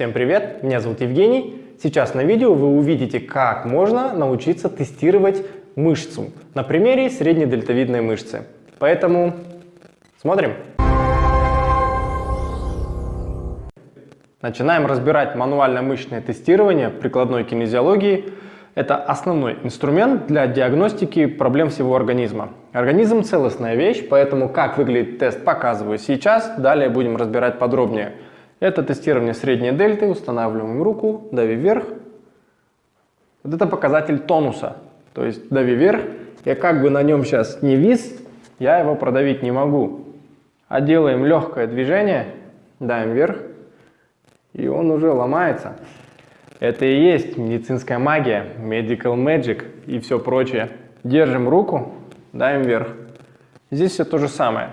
Всем привет, меня зовут Евгений. Сейчас на видео вы увидите, как можно научиться тестировать мышцу на примере средней дельтовидной мышцы. Поэтому смотрим. Начинаем разбирать мануально-мышечное тестирование прикладной кинезиологии – это основной инструмент для диагностики проблем всего организма. Организм – целостная вещь, поэтому как выглядит тест показываю сейчас, далее будем разбирать подробнее. Это тестирование средней дельты, устанавливаем руку, дави вверх. Вот это показатель тонуса, то есть дави вверх. Я как бы на нем сейчас не вис, я его продавить не могу. А делаем легкое движение, давим вверх, и он уже ломается. Это и есть медицинская магия, medical magic и все прочее. Держим руку, даем вверх. Здесь все то же самое.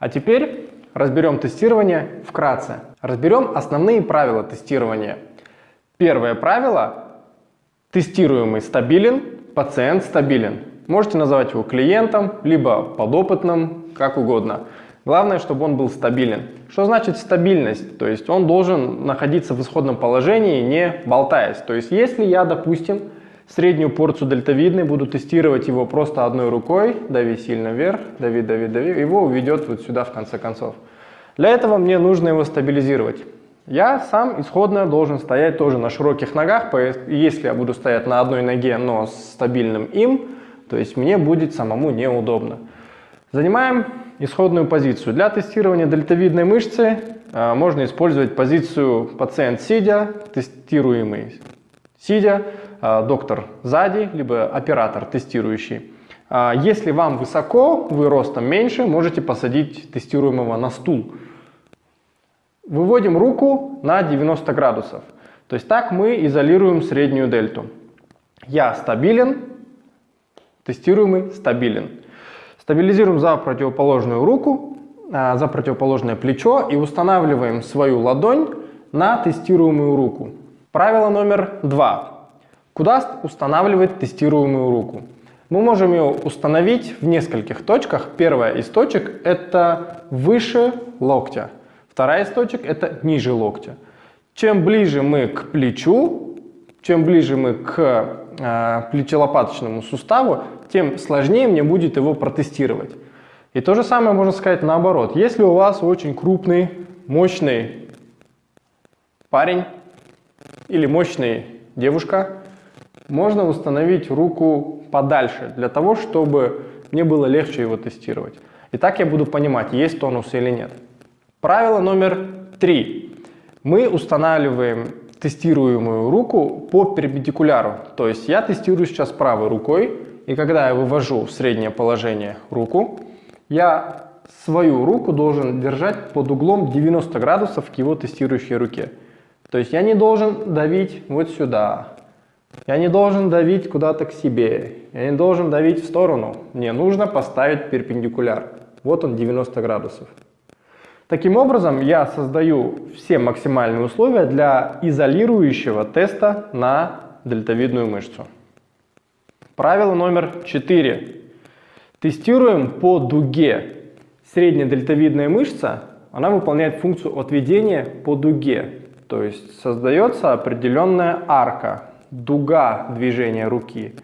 А теперь разберем тестирование вкратце. Разберем основные правила тестирования. Первое правило – тестируемый стабилен, пациент стабилен. Можете называть его клиентом, либо подопытным, как угодно. Главное, чтобы он был стабилен. Что значит стабильность? То есть он должен находиться в исходном положении, не болтаясь. То есть если я, допустим, среднюю порцию дельтовидной буду тестировать его просто одной рукой, дави сильно вверх, дави, дави, дави, его уведет вот сюда в конце концов. Для этого мне нужно его стабилизировать. Я сам исходно должен стоять тоже на широких ногах, если я буду стоять на одной ноге, но с стабильным им, то есть мне будет самому неудобно. Занимаем исходную позицию. Для тестирования дельтовидной мышцы э, можно использовать позицию пациент сидя, тестируемый сидя, доктор сзади, либо оператор тестирующий. Э, если вам высоко, вы ростом меньше, можете посадить тестируемого на стул. Выводим руку на 90 градусов. То есть так мы изолируем среднюю дельту. Я стабилен, тестируемый стабилен. Стабилизируем за противоположную руку, а, за противоположное плечо и устанавливаем свою ладонь на тестируемую руку. Правило номер два. Куда устанавливать тестируемую руку? Мы можем ее установить в нескольких точках. Первая из точек – это выше локтя. Вторая из точек – это ниже локтя. Чем ближе мы к плечу, чем ближе мы к э, плечелопаточному суставу, тем сложнее мне будет его протестировать. И то же самое можно сказать наоборот. Если у вас очень крупный, мощный парень или мощная девушка, можно установить руку подальше, для того, чтобы мне было легче его тестировать. И так я буду понимать, есть тонус или нет. Правило номер три. Мы устанавливаем тестируемую руку по перпендикуляру. То есть я тестирую сейчас правой рукой, и когда я вывожу в среднее положение руку, я свою руку должен держать под углом 90 градусов к его тестирующей руке. То есть я не должен давить вот сюда, я не должен давить куда-то к себе, я не должен давить в сторону. Мне нужно поставить перпендикуляр. Вот он 90 градусов. Таким образом, я создаю все максимальные условия для изолирующего теста на дельтовидную мышцу. Правило номер 4. Тестируем по дуге. Средняя дельтовидная мышца, она выполняет функцию отведения по дуге. То есть создается определенная арка, дуга движения руки.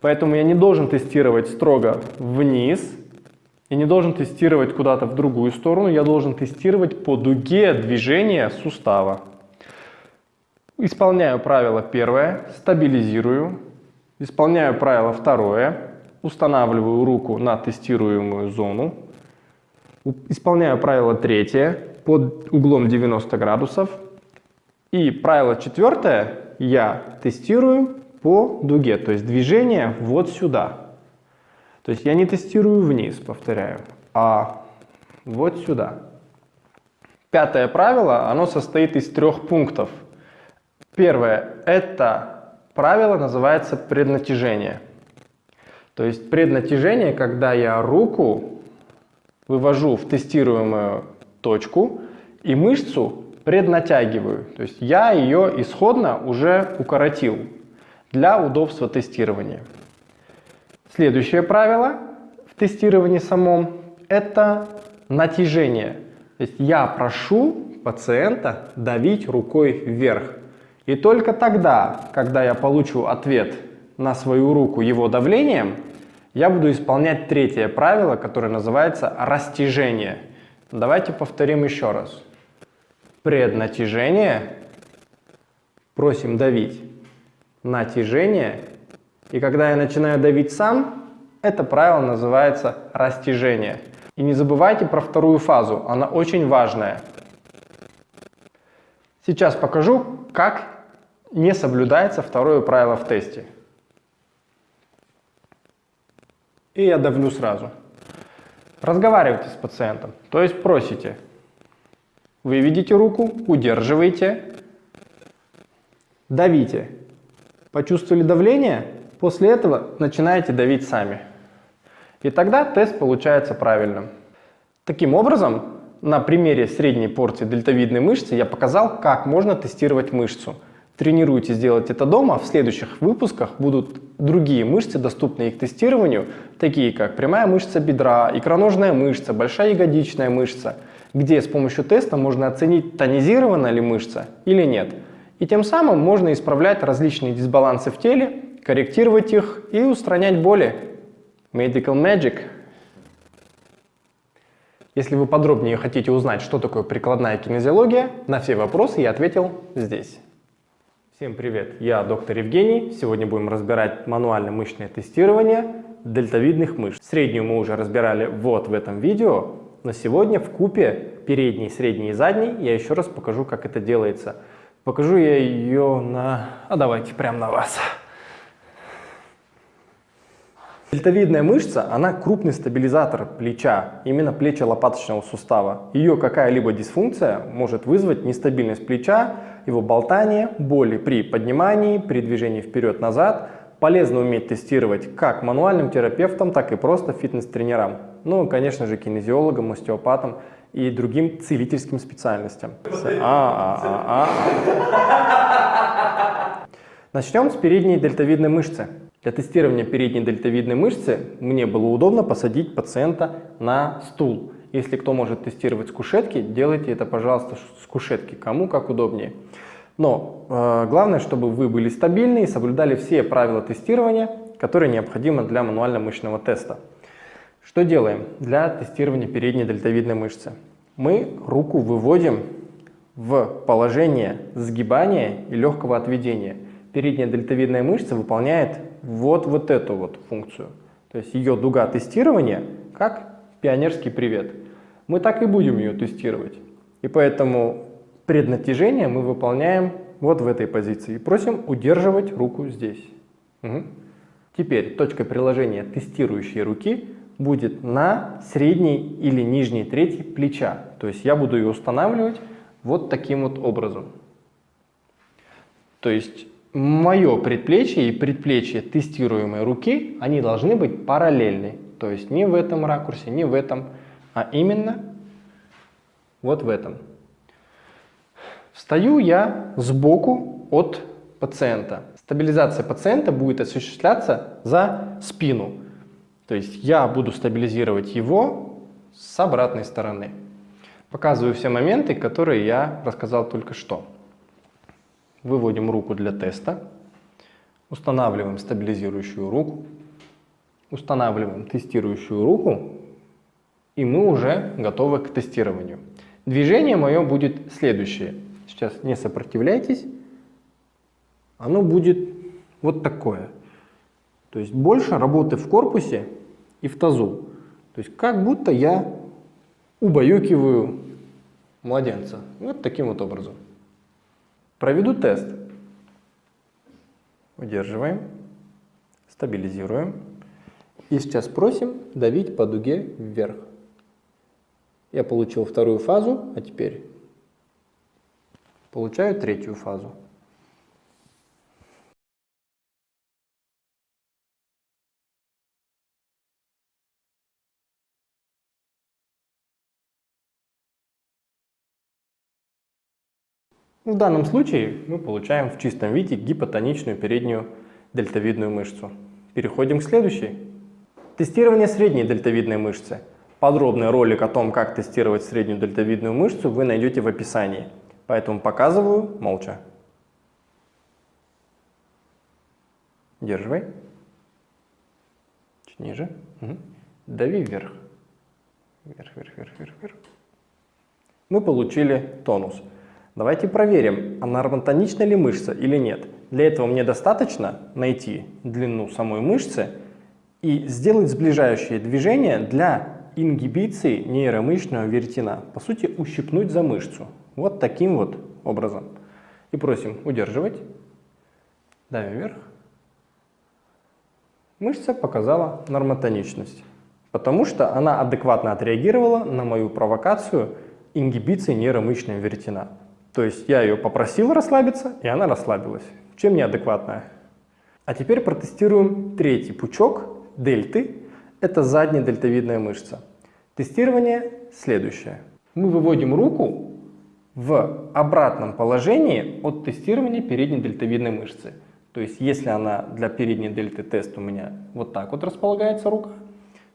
Поэтому я не должен тестировать строго вниз, я не должен тестировать куда-то в другую сторону, я должен тестировать по дуге движения сустава. Исполняю правило первое, стабилизирую. Исполняю правило второе, устанавливаю руку на тестируемую зону. Исполняю правило третье под углом 90 градусов. И правило четвертое я тестирую по дуге, то есть движение вот сюда. То есть я не тестирую вниз, повторяю, а вот сюда. Пятое правило, оно состоит из трех пунктов. Первое, это правило называется преднатяжение. То есть преднатяжение, когда я руку вывожу в тестируемую точку и мышцу преднатягиваю. То есть я ее исходно уже укоротил для удобства тестирования. Следующее правило в тестировании самом – это натяжение. То есть я прошу пациента давить рукой вверх. И только тогда, когда я получу ответ на свою руку его давлением, я буду исполнять третье правило, которое называется растяжение. Давайте повторим еще раз. Преднатяжение. Просим давить. Натяжение. И когда я начинаю давить сам, это правило называется растяжение. И не забывайте про вторую фазу, она очень важная. Сейчас покажу, как не соблюдается второе правило в тесте. И я давлю сразу. Разговаривайте с пациентом, то есть просите. Выведите руку, удерживайте, давите. Почувствовали давление? После этого начинаете давить сами. И тогда тест получается правильным. Таким образом, на примере средней порции дельтовидной мышцы я показал, как можно тестировать мышцу. Тренируйтесь делать это дома, в следующих выпусках будут другие мышцы, доступные к тестированию, такие как прямая мышца бедра, икроножная мышца, большая ягодичная мышца, где с помощью теста можно оценить, тонизирована ли мышца или нет. И тем самым можно исправлять различные дисбалансы в теле, корректировать их и устранять боли. Medical Magic – если вы подробнее хотите узнать, что такое прикладная кинезиология, на все вопросы я ответил здесь. Всем привет, я доктор Евгений. Сегодня будем разбирать мануально-мышечное тестирование дельтовидных мышц. Среднюю мы уже разбирали вот в этом видео, но сегодня в купе передний, средний и задний я еще раз покажу, как это делается. Покажу я ее на... А давайте прямо на вас. Дельтовидная мышца, она крупный стабилизатор плеча, именно плечо-лопаточного сустава. Ее какая-либо дисфункция может вызвать нестабильность плеча, его болтание, боли при поднимании, при движении вперед-назад. Полезно уметь тестировать как мануальным терапевтам, так и просто фитнес-тренерам. Ну, конечно же, кинезиологам, остеопатам и другим целительским специальностям. А, а, а, Начнем с передней дельтовидной мышцы. Для тестирования передней дельтовидной мышцы мне было удобно посадить пациента на стул. Если кто может тестировать с кушетки, делайте это, пожалуйста, с кушетки, кому как удобнее. Но э, главное, чтобы вы были стабильны и соблюдали все правила тестирования, которые необходимы для мануально-мышечного теста. Что делаем для тестирования передней дельтовидной мышцы? Мы руку выводим в положение сгибания и легкого отведения. Передняя дельтовидная мышца выполняет вот, вот эту вот функцию. То есть ее дуга тестирования как пионерский привет. Мы так и будем ее тестировать. И поэтому преднатяжение мы выполняем вот в этой позиции. И просим удерживать руку здесь. Угу. Теперь точка приложения тестирующей руки будет на средней или нижней трети плеча. То есть я буду ее устанавливать вот таким вот образом. То есть мое предплечье и предплечье тестируемой руки, они должны быть параллельны. То есть не в этом ракурсе, не в этом, а именно вот в этом. Встаю я сбоку от пациента. Стабилизация пациента будет осуществляться за спину. То есть я буду стабилизировать его с обратной стороны. Показываю все моменты, которые я рассказал только что. Выводим руку для теста. Устанавливаем стабилизирующую руку. Устанавливаем тестирующую руку. И мы уже готовы к тестированию. Движение мое будет следующее. Сейчас не сопротивляйтесь. Оно будет вот такое. То есть больше работы в корпусе и в тазу. То есть как будто я убаюкиваю младенца. Вот таким вот образом. Проведу тест. Удерживаем, стабилизируем. И сейчас просим давить по дуге вверх. Я получил вторую фазу, а теперь получаю третью фазу. В данном случае мы получаем в чистом виде гипотоничную переднюю дельтовидную мышцу. Переходим к следующей. Тестирование средней дельтовидной мышцы. Подробный ролик о том, как тестировать среднюю дельтовидную мышцу, вы найдете в описании. Поэтому показываю молча. Держивай. Чуть ниже. Угу. Дави вверх. Вверх, вверх, вверх, вверх, вверх. Мы получили тонус. Давайте проверим, она равнотонична ли мышца или нет. Для этого мне достаточно найти длину самой мышцы и сделать сближающее движение для ингибиции нейромышечного веретена. По сути, ущипнуть за мышцу. Вот таким вот образом. И просим удерживать. Давим вверх. Мышца показала нормотоничность, потому что она адекватно отреагировала на мою провокацию ингибиции нейромышечного веретена. То есть я ее попросил расслабиться, и она расслабилась. Чем неадекватная? А теперь протестируем третий пучок дельты. Это задняя дельтовидная мышца. Тестирование следующее. Мы выводим руку в обратном положении от тестирования передней дельтовидной мышцы. То есть если она для передней дельты тест у меня вот так вот располагается рука,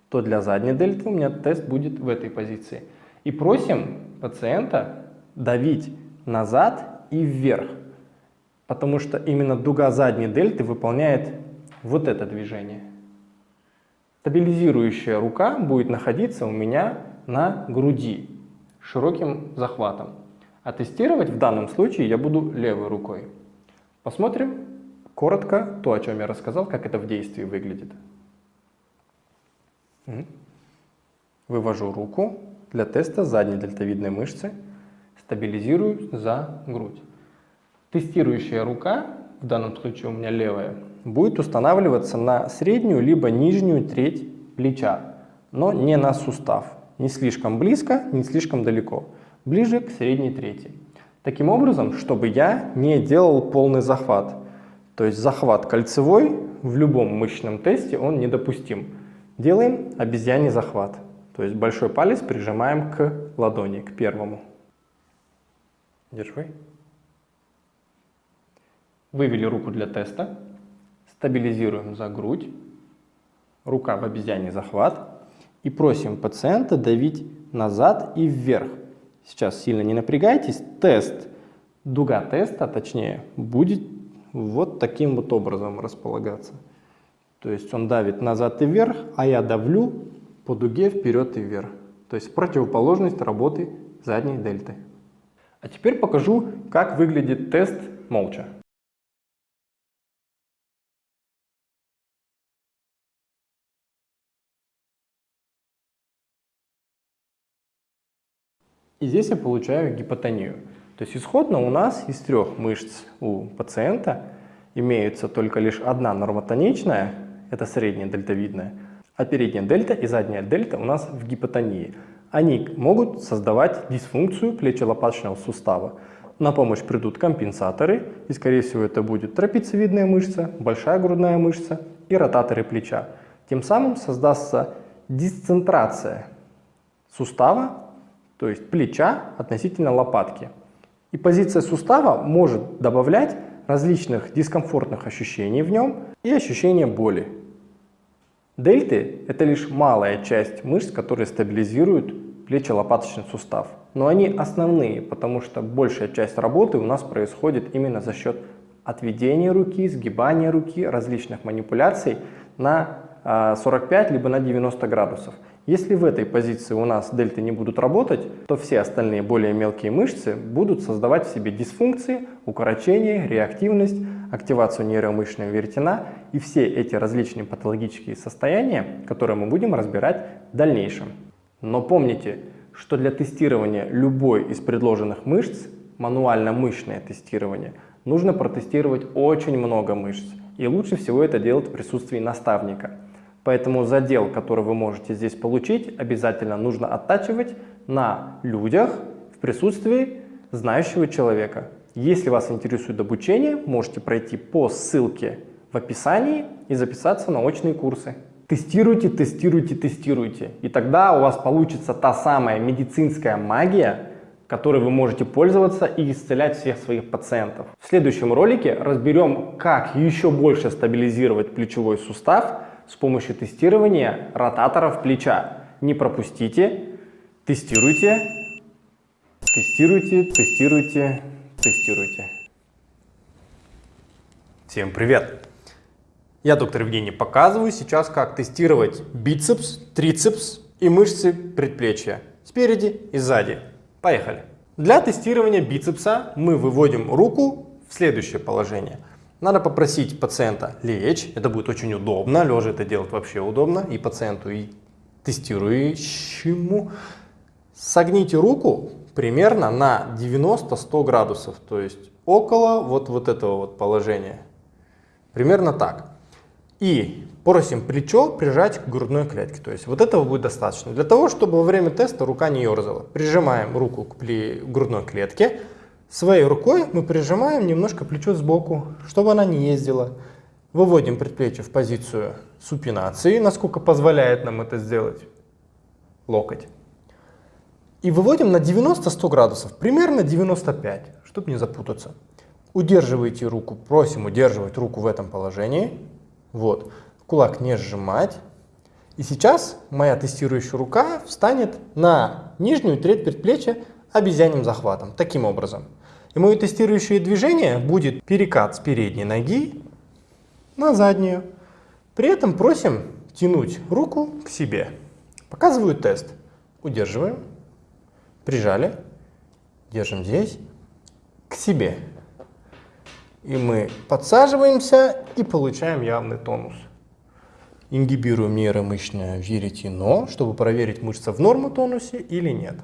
то для задней дельты у меня тест будет в этой позиции. И просим пациента давить назад и вверх, потому что именно дуга задней дельты выполняет вот это движение. Стабилизирующая рука будет находиться у меня на груди широким захватом. А тестировать в данном случае я буду левой рукой. Посмотрим коротко то, о чем я рассказал, как это в действии выглядит. Вывожу руку для теста задней дельтовидной мышцы стабилизирую за грудь. Тестирующая рука, в данном случае у меня левая, будет устанавливаться на среднюю либо нижнюю треть плеча, но не на сустав. Не слишком близко, не слишком далеко. Ближе к средней трети. Таким образом, чтобы я не делал полный захват. То есть захват кольцевой в любом мышечном тесте он недопустим. Делаем обезьяний захват. То есть большой палец прижимаем к ладони, к первому. Держи. Вывели руку для теста. Стабилизируем за грудь. Рука в обезьяне захват. И просим пациента давить назад и вверх. Сейчас сильно не напрягайтесь. Тест, дуга теста, точнее, будет вот таким вот образом располагаться. То есть он давит назад и вверх, а я давлю по дуге вперед и вверх. То есть противоположность работы задней дельты. А теперь покажу, как выглядит тест молча. И здесь я получаю гипотонию. То есть исходно у нас из трех мышц у пациента имеется только лишь одна нормотоничная, это средняя дельтовидная, а передняя дельта и задняя дельта у нас в гипотонии они могут создавать дисфункцию плечо-лопаточного сустава. На помощь придут компенсаторы, и скорее всего это будет трапециевидная мышца, большая грудная мышца и ротаторы плеча. Тем самым создастся дисцентрация сустава, то есть плеча относительно лопатки. И позиция сустава может добавлять различных дискомфортных ощущений в нем и ощущения боли. Дельты – это лишь малая часть мышц, которые стабилизируют плечо-лопаточный сустав. Но они основные, потому что большая часть работы у нас происходит именно за счет отведения руки, сгибания руки, различных манипуляций на 45 а, либо на 90 градусов. Если в этой позиции у нас дельты не будут работать, то все остальные более мелкие мышцы будут создавать в себе дисфункции, укорочение, реактивность, активацию нейромышечного веретена и все эти различные патологические состояния, которые мы будем разбирать в дальнейшем. Но помните, что для тестирования любой из предложенных мышц, мануально-мышечное тестирование, нужно протестировать очень много мышц. И лучше всего это делать в присутствии наставника – Поэтому задел, который вы можете здесь получить, обязательно нужно оттачивать на людях в присутствии знающего человека. Если вас интересует обучение, можете пройти по ссылке в описании и записаться на очные курсы. Тестируйте, тестируйте, тестируйте. И тогда у вас получится та самая медицинская магия, которой вы можете пользоваться и исцелять всех своих пациентов. В следующем ролике разберем, как еще больше стабилизировать плечевой сустав, с помощью тестирования ротаторов плеча. Не пропустите. Тестируйте. Тестируйте, тестируйте, тестируйте. Всем привет! Я доктор Евгений показываю сейчас, как тестировать бицепс, трицепс и мышцы предплечья спереди и сзади. Поехали! Для тестирования бицепса мы выводим руку в следующее положение. Надо попросить пациента лечь, это будет очень удобно, лежа это делать вообще удобно и пациенту, и тестирующему. Согните руку примерно на 90-100 градусов, то есть около вот, вот этого вот положения. Примерно так. И просим плечо прижать к грудной клетке. То есть вот этого будет достаточно. Для того, чтобы во время теста рука не ерзала. Прижимаем руку к грудной клетке. Своей рукой мы прижимаем немножко плечо сбоку, чтобы она не ездила. Выводим предплечье в позицию супинации, насколько позволяет нам это сделать локоть. И выводим на 90-100 градусов, примерно 95, чтобы не запутаться. Удерживайте руку, просим удерживать руку в этом положении. Вот. Кулак не сжимать. И сейчас моя тестирующая рука встанет на нижнюю треть предплечья обезьяним захватом. Таким образом. И мое тестирующее движение будет перекат с передней ноги на заднюю. При этом просим тянуть руку к себе. Показываю тест. Удерживаем. Прижали. Держим здесь. К себе. И мы подсаживаемся и получаем явный тонус. Ингибируем нейромышечное веретено, чтобы проверить, мышца в норму тонусе или нет.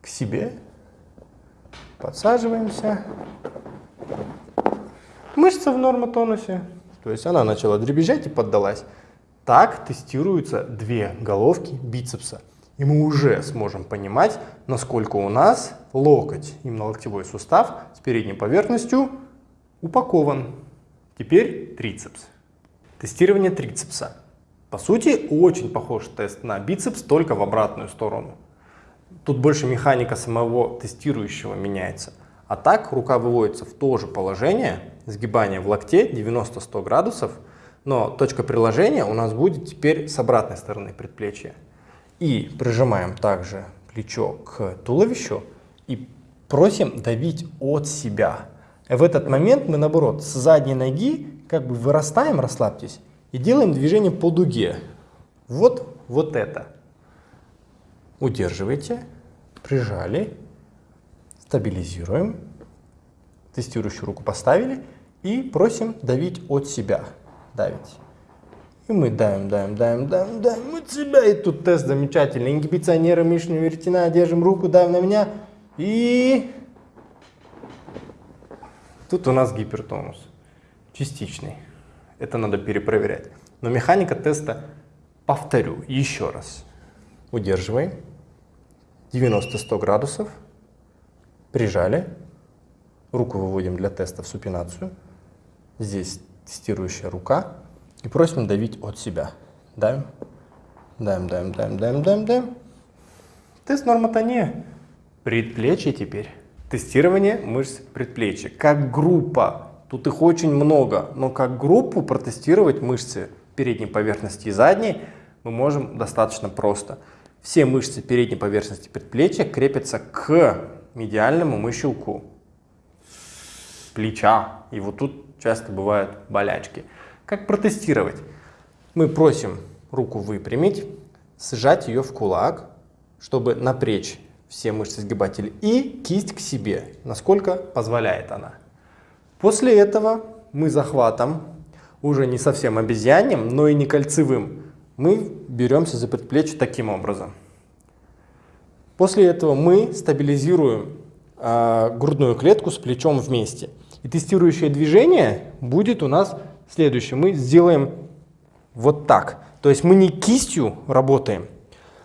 К себе. Подсаживаемся. Мышца в норму тонусе. То есть она начала дребезжать и поддалась. Так тестируются две головки бицепса. И мы уже сможем понимать, насколько у нас локоть, именно локтевой сустав с передней поверхностью упакован. Теперь трицепс. Тестирование трицепса. По сути, очень похож тест на бицепс, только в обратную сторону. Тут больше механика самого тестирующего меняется. А так рука выводится в то же положение, сгибание в локте 90-100 градусов, но точка приложения у нас будет теперь с обратной стороны предплечья. И прижимаем также плечо к туловищу и просим давить от себя. В этот момент мы, наоборот, с задней ноги как бы вырастаем, расслабьтесь, и делаем движение по дуге. Вот, вот это. Удерживайте, прижали, стабилизируем, тестирующую руку поставили и просим давить от себя. Давить. И мы давим, давим, давим, давим, давим от себя. И тут тест замечательный. Ингибиция нейромышечного веретена. Держим руку, давим на меня. И Тут у нас гипертонус частичный. Это надо перепроверять. Но механика теста, повторю еще раз. Удерживай. 90-100 градусов. Прижали. Руку выводим для теста в супинацию. Здесь тестирующая рука. И просим давить от себя. Давим. Давим, давим, давим, давим, давим, давим. Тест нормотония. Предплечье теперь. Тестирование мышц предплечья. Как группа, тут их очень много, но как группу протестировать мышцы передней поверхности и задней мы можем достаточно просто. Все мышцы передней поверхности предплечья крепятся к медиальному мыщелку плеча. И вот тут часто бывают болячки. Как протестировать? Мы просим руку выпрямить, сжать ее в кулак, чтобы напрячь все мышцы сгибателя и кисть к себе, насколько позволяет она. После этого мы захватом, уже не совсем обезьянным, но и не кольцевым, мы беремся за предплечье таким образом. После этого мы стабилизируем э, грудную клетку с плечом вместе. И тестирующее движение будет у нас следующее. Мы сделаем вот так. То есть мы не кистью работаем,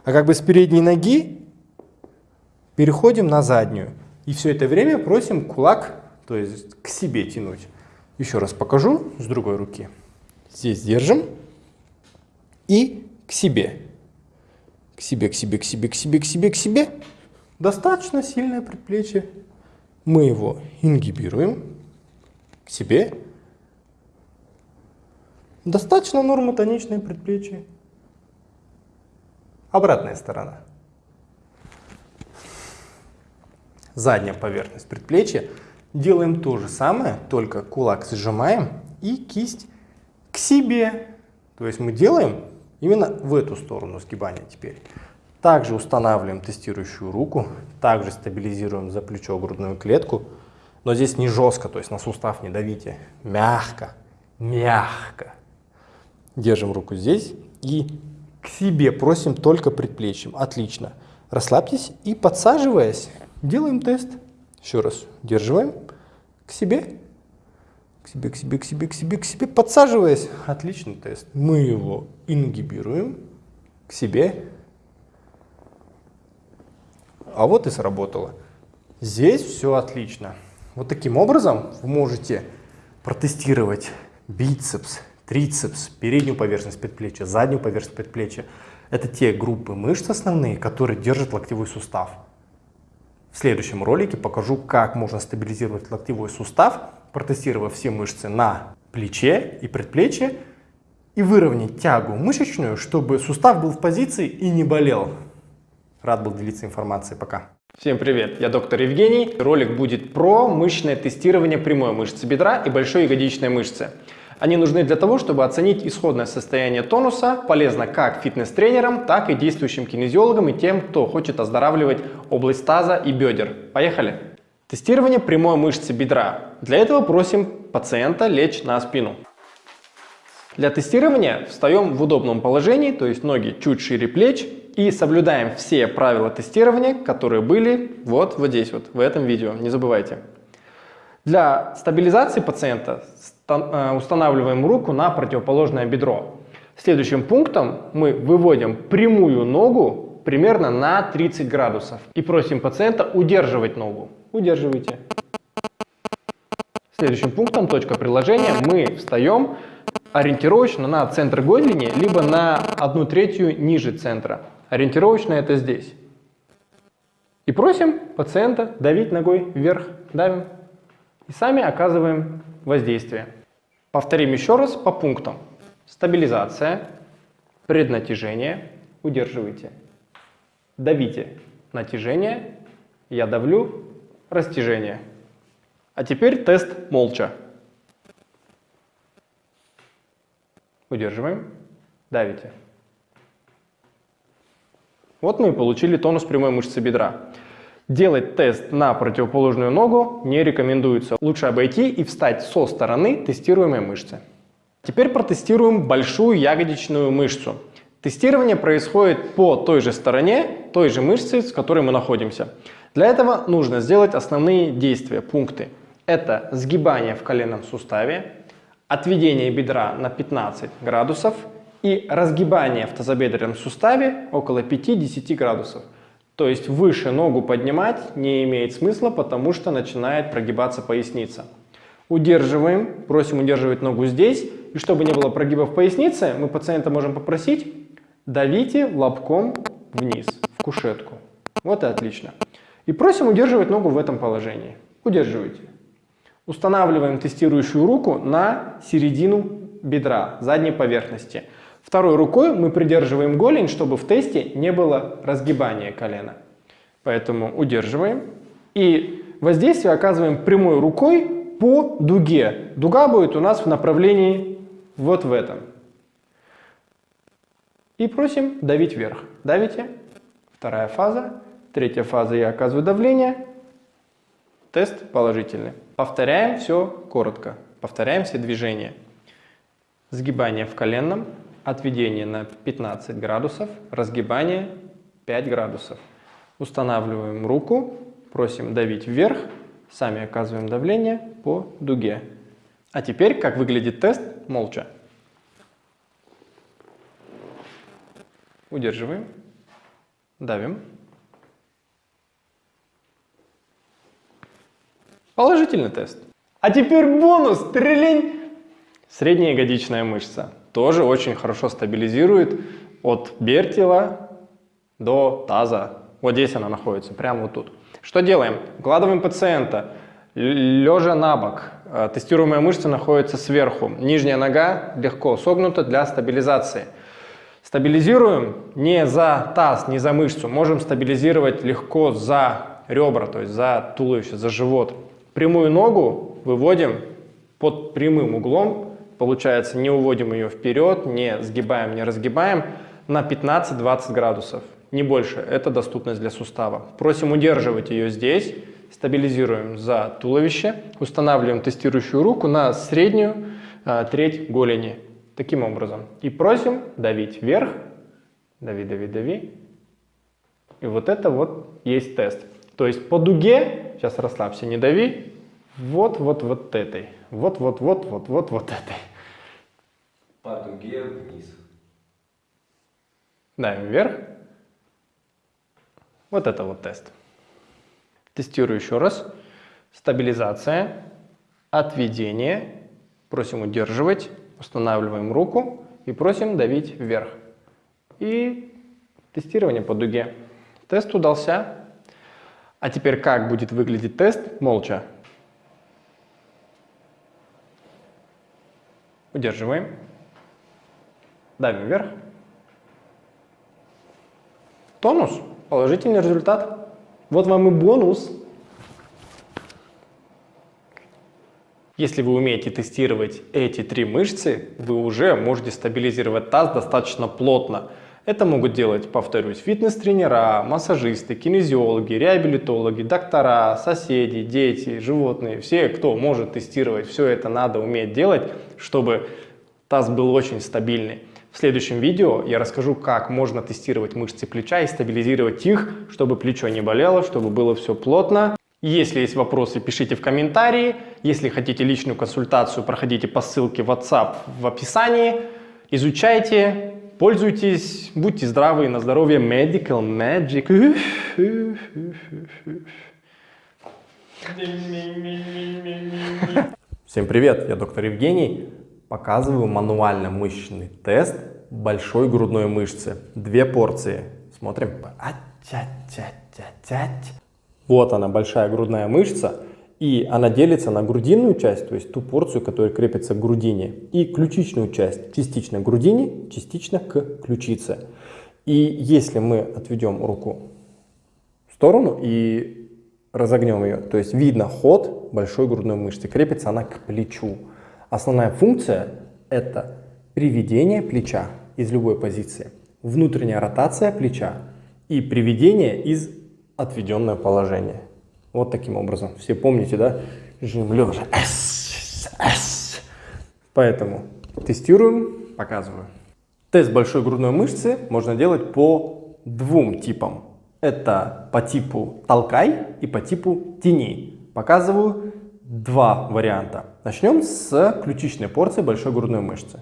а как бы с передней ноги Переходим на заднюю. И все это время просим кулак, то есть к себе тянуть. Еще раз покажу с другой руки. Здесь держим и к себе. К себе, к себе, к себе, к себе, к себе, к себе. Достаточно сильное предплечье. Мы его ингибируем к себе. Достаточно нормотоничное предплечье. Обратная сторона. Задняя поверхность предплечья. Делаем то же самое, только кулак сжимаем и кисть к себе. То есть мы делаем именно в эту сторону сгибания теперь. Также устанавливаем тестирующую руку, также стабилизируем за плечо грудную клетку, но здесь не жестко, то есть на сустав не давите, мягко, мягко. Держим руку здесь и к себе просим только предплечьем. Отлично. Расслабьтесь и подсаживаясь, делаем тест. Еще раз. Держиваем к себе, к себе, к себе, к себе, к себе, к себе, подсаживаясь. Отличный тест. Мы его ингибируем к себе. А вот и сработало. Здесь все отлично. Вот таким образом вы можете протестировать бицепс, трицепс, переднюю поверхность предплечья, заднюю поверхность предплечья. Это те группы мышц основные, которые держат локтевой сустав. В следующем ролике покажу, как можно стабилизировать локтевой сустав, протестировав все мышцы на плече и предплечье и выровнять тягу мышечную, чтобы сустав был в позиции и не болел. Рад был делиться информацией. Пока. Всем привет, я доктор Евгений. Ролик будет про мышечное тестирование прямой мышцы бедра и большой ягодичной мышцы. Они нужны для того, чтобы оценить исходное состояние тонуса, полезно как фитнес-тренерам, так и действующим кинезиологам и тем, кто хочет оздоравливать область таза и бедер. Поехали! Тестирование прямой мышцы бедра. Для этого просим пациента лечь на спину. Для тестирования встаем в удобном положении, то есть ноги чуть шире плеч и соблюдаем все правила тестирования, которые были вот, вот здесь, вот в этом видео, не забывайте. Для стабилизации пациента Э, устанавливаем руку на противоположное бедро. Следующим пунктом мы выводим прямую ногу примерно на 30 градусов и просим пациента удерживать ногу. Удерживайте. Следующим пунктом, точка приложения, мы встаем ориентировочно на центр голени, либо на одну третью ниже центра. Ориентировочно это здесь. И просим пациента давить ногой вверх. Давим. И сами оказываем воздействие. Повторим еще раз по пунктам. Стабилизация, преднатяжение, удерживайте. Давите натяжение, я давлю, растяжение. А теперь тест молча. Удерживаем, давите. Вот мы и получили тонус прямой мышцы бедра. Делать тест на противоположную ногу не рекомендуется. Лучше обойти и встать со стороны тестируемой мышцы. Теперь протестируем большую ягодичную мышцу. Тестирование происходит по той же стороне, той же мышцы, с которой мы находимся. Для этого нужно сделать основные действия, пункты. Это сгибание в коленном суставе, отведение бедра на 15 градусов и разгибание в тазобедренном суставе около 5-10 градусов. То есть выше ногу поднимать не имеет смысла, потому что начинает прогибаться поясница. Удерживаем, просим удерживать ногу здесь. И чтобы не было прогибов поясницы, мы пациента можем попросить давите лобком вниз, в кушетку. Вот и отлично. И просим удерживать ногу в этом положении. Удерживайте. Устанавливаем тестирующую руку на середину бедра, задней поверхности. Второй рукой мы придерживаем голень, чтобы в тесте не было разгибания колена. Поэтому удерживаем. И воздействие оказываем прямой рукой по дуге. Дуга будет у нас в направлении вот в этом. И просим давить вверх. Давите. Вторая фаза. Третья фаза я оказываю давление. Тест положительный. Повторяем все коротко. Повторяем все движения. Сгибание в коленном, отведение на 15 градусов, разгибание 5 градусов. Устанавливаем руку, просим давить вверх, сами оказываем давление по дуге. А теперь, как выглядит тест, молча. Удерживаем, давим. Положительный тест. А теперь бонус, трелень! Средняя ягодичная мышца тоже очень хорошо стабилизирует от бертила до таза. Вот здесь она находится, прямо вот тут. Что делаем? Укладываем пациента, лежа на бок. Э, тестируемая мышца находится сверху. Нижняя нога легко согнута для стабилизации. Стабилизируем не за таз, не за мышцу. Можем стабилизировать легко за ребра, то есть за туловище, за живот. Прямую ногу выводим под прямым углом. Получается, не уводим ее вперед, не сгибаем, не разгибаем на 15-20 градусов. Не больше. Это доступность для сустава. Просим удерживать ее здесь. Стабилизируем за туловище. Устанавливаем тестирующую руку на среднюю а, треть голени. Таким образом. И просим давить вверх. Дави, дави, дави. И вот это вот есть тест. То есть по дуге, сейчас расслабься, не дави, вот, вот, вот этой. Вот, вот, вот, вот, вот, вот этой. По дуге вниз. Давим вверх. Вот это вот тест. Тестирую еще раз. Стабилизация, отведение. Просим удерживать. Устанавливаем руку и просим давить вверх. И тестирование по дуге. Тест удался. А теперь как будет выглядеть тест молча? Удерживаем. Давим вверх. Тонус. Положительный результат. Вот вам и бонус. Если вы умеете тестировать эти три мышцы, вы уже можете стабилизировать таз достаточно плотно. Это могут делать, повторюсь, фитнес-тренера, массажисты, кинезиологи, реабилитологи, доктора, соседи, дети, животные. Все, кто может тестировать, все это надо уметь делать, чтобы таз был очень стабильный. В следующем видео я расскажу, как можно тестировать мышцы плеча и стабилизировать их, чтобы плечо не болело, чтобы было все плотно. Если есть вопросы, пишите в комментарии. Если хотите личную консультацию, проходите по ссылке WhatsApp в описании. Изучайте, пользуйтесь, будьте здравы на здоровье. Medical Magic. Всем привет, я доктор Евгений. Показываю мануально мышечный тест большой грудной мышцы. Две порции. Смотрим. Вот она, большая грудная мышца. И она делится на грудинную часть, то есть ту порцию, которая крепится к грудине, и ключичную часть, частично к грудине, частично к ключице. И если мы отведем руку в сторону и разогнем ее, то есть видно ход большой грудной мышцы, крепится она к плечу. Основная функция – это приведение плеча из любой позиции, внутренняя ротация плеча и приведение из отведенное положение. Вот таким образом. Все помните, да? Жим лежа. Поэтому тестируем, показываю. Тест большой грудной мышцы можно делать по двум типам. Это по типу толкай и по типу тяни. Показываю два варианта. Начнем с ключичной порции большой грудной мышцы.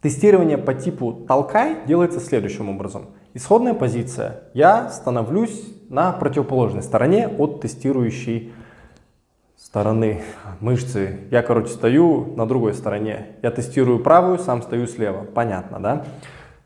Тестирование по типу толкай делается следующим образом. Исходная позиция. Я становлюсь на противоположной стороне от тестирующей стороны мышцы. Я, короче, стою на другой стороне. Я тестирую правую, сам стою слева. Понятно, да?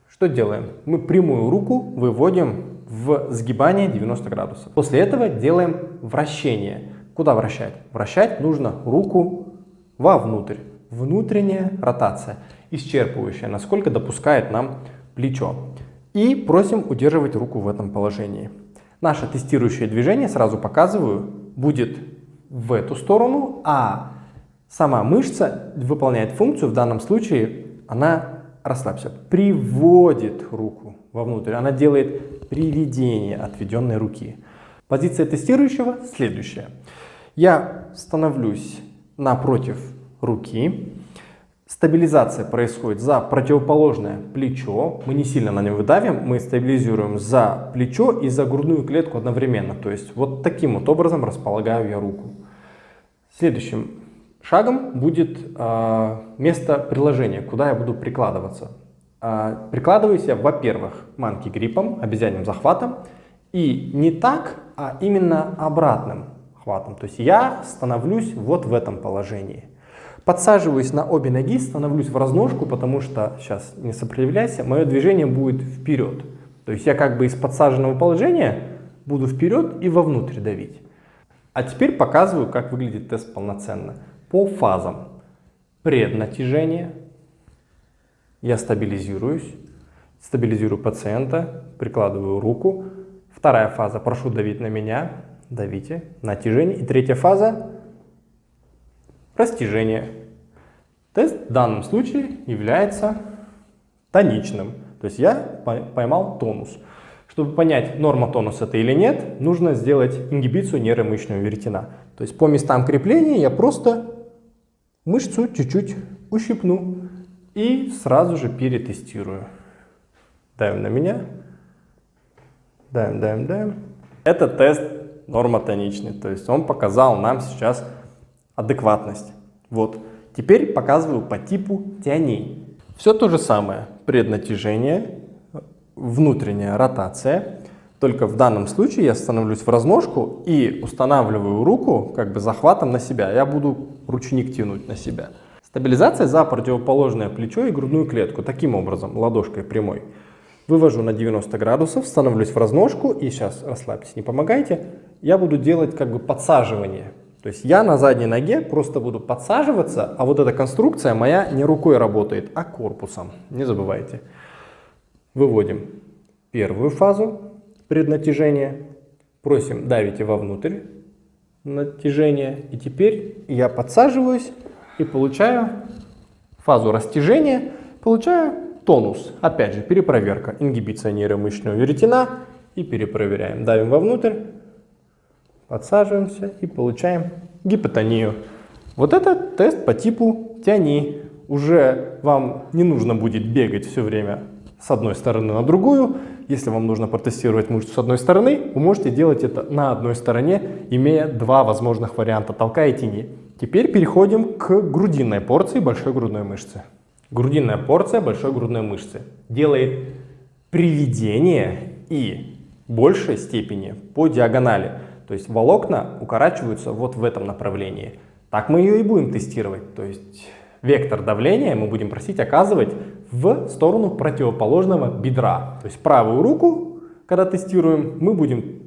Что делаем? Мы прямую руку выводим в сгибание 90 градусов. После этого делаем вращение. Куда вращать? Вращать нужно руку вовнутрь. Внутренняя ротация исчерпывающая, насколько допускает нам плечо. И просим удерживать руку в этом положении. Наше тестирующее движение, сразу показываю, будет в эту сторону, а сама мышца выполняет функцию, в данном случае она, расслабься, приводит руку вовнутрь, она делает приведение отведенной руки. Позиция тестирующего следующая. Я становлюсь напротив руки, Стабилизация происходит за противоположное плечо. Мы не сильно на него давим, мы стабилизируем за плечо и за грудную клетку одновременно. То есть вот таким вот образом располагаю я руку. Следующим шагом будет э, место приложения, куда я буду прикладываться. Э, прикладываюсь я, во-первых, манки гриппом, обезьянным захватом. И не так, а именно обратным хватом. То есть я становлюсь вот в этом положении. Подсаживаюсь на обе ноги, становлюсь в разножку, потому что, сейчас не сопротивляйся, мое движение будет вперед. То есть я как бы из подсаженного положения буду вперед и вовнутрь давить. А теперь показываю, как выглядит тест полноценно. По фазам. Преднатяжение. Я стабилизируюсь. Стабилизирую пациента, прикладываю руку. Вторая фаза, прошу давить на меня, давите, натяжение. И третья фаза, растяжение. Тест в данном случае является тоничным. То есть я поймал тонус. Чтобы понять, норма тонуса это или нет, нужно сделать ингибицию нейромышечного веретена. То есть по местам крепления я просто мышцу чуть-чуть ущипну и сразу же перетестирую. Давим на меня. Давим, давим, давим. Это тест нормотоничный, то есть он показал нам сейчас адекватность. Вот. Теперь показываю по типу тяней. Все то же самое. Преднатяжение, внутренняя ротация. Только в данном случае я становлюсь в разножку и устанавливаю руку как бы захватом на себя. Я буду ручник тянуть на себя. Стабилизация за противоположное плечо и грудную клетку. Таким образом, ладошкой прямой. Вывожу на 90 градусов, становлюсь в разножку и сейчас расслабьтесь, не помогайте. Я буду делать как бы подсаживание. То есть я на задней ноге просто буду подсаживаться, а вот эта конструкция моя не рукой работает, а корпусом. Не забывайте. Выводим первую фазу преднатяжения. Просим давите вовнутрь натяжение. И теперь я подсаживаюсь и получаю фазу растяжения, получаю тонус. Опять же, перепроверка. Ингибиция нейромышечного веретена. И перепроверяем. Давим вовнутрь, подсаживаемся и получаем гипотонию. Вот это тест по типу тяни. Уже вам не нужно будет бегать все время с одной стороны на другую. Если вам нужно протестировать мышцу с одной стороны, вы можете делать это на одной стороне, имея два возможных варианта толка и тени. Теперь переходим к грудинной порции большой грудной мышцы. Грудинная порция большой грудной мышцы делает приведение и большей степени по диагонали. То есть волокна укорачиваются вот в этом направлении. Так мы ее и будем тестировать. То есть вектор давления мы будем просить оказывать в сторону противоположного бедра. То есть правую руку, когда тестируем, мы будем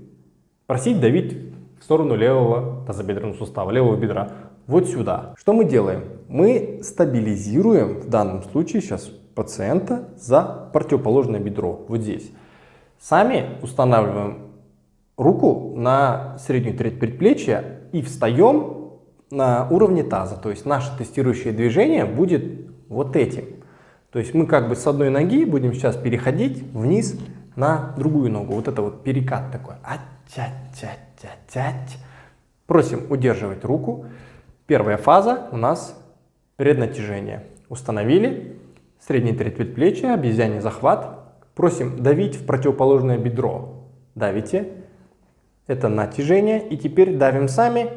просить давить в сторону левого тазобедренного сустава, левого бедра. Вот сюда. Что мы делаем? Мы стабилизируем в данном случае сейчас пациента за противоположное бедро, вот здесь. Сами устанавливаем руку на среднюю треть предплечья и встаем на уровне таза. То есть наше тестирующее движение будет вот этим. То есть мы как бы с одной ноги будем сейчас переходить вниз на другую ногу. Вот это вот перекат такой. А-тя-тя-тя-тять. Просим удерживать руку. Первая фаза у нас преднатяжение. Установили. Средний треть предплечья, обезьяний захват. Просим давить в противоположное бедро. Давите. Это натяжение. И теперь давим сами.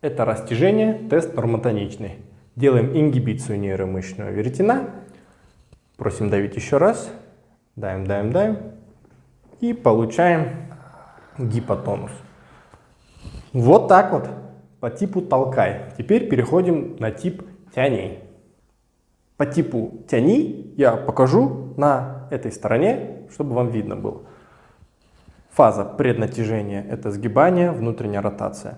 Это растяжение, тест нормотоничный. Делаем ингибицию нейромышечного веретена. Просим давить еще раз. Даем, даем, даем. И получаем гипотонус. Вот так вот по типу толкай. Теперь переходим на тип тяни. По типу тяни я покажу на этой стороне, чтобы вам видно было. Фаза преднатяжения – это сгибание, внутренняя ротация.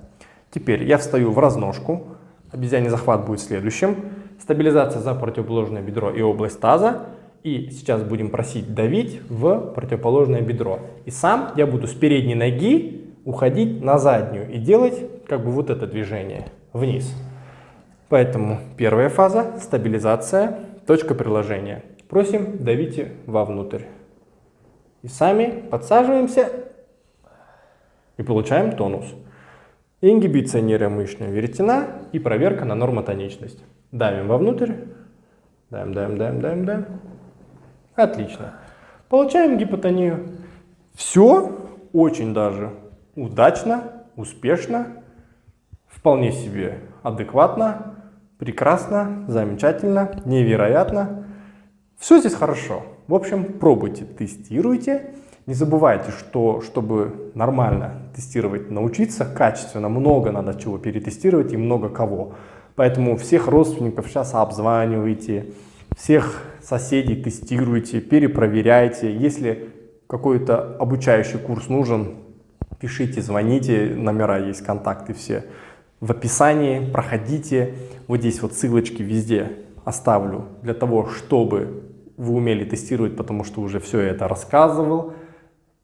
Теперь я встаю в разножку, обезьяний захват будет следующим. Стабилизация за противоположное бедро и область таза. И сейчас будем просить давить в противоположное бедро. И сам я буду с передней ноги уходить на заднюю и делать как бы вот это движение вниз. Поэтому первая фаза – стабилизация, точка приложения. Просим давите вовнутрь. И сами подсаживаемся и получаем тонус. Ингибиция нейромышечного веретена и проверка на нормотоничность. Давим вовнутрь. Даем, даем, даем, даем, даем. Отлично. Получаем гипотонию. Все очень даже удачно, успешно, вполне себе адекватно, прекрасно, замечательно, невероятно. Все здесь хорошо. В общем, пробуйте, тестируйте. Не забывайте, что чтобы нормально тестировать, научиться качественно, много надо чего перетестировать и много кого. Поэтому всех родственников сейчас обзванивайте, всех соседей тестируйте, перепроверяйте. Если какой-то обучающий курс нужен, пишите, звоните, номера есть, контакты все в описании, проходите. Вот здесь вот ссылочки везде оставлю для того, чтобы вы умели тестировать, потому что уже все это рассказывал.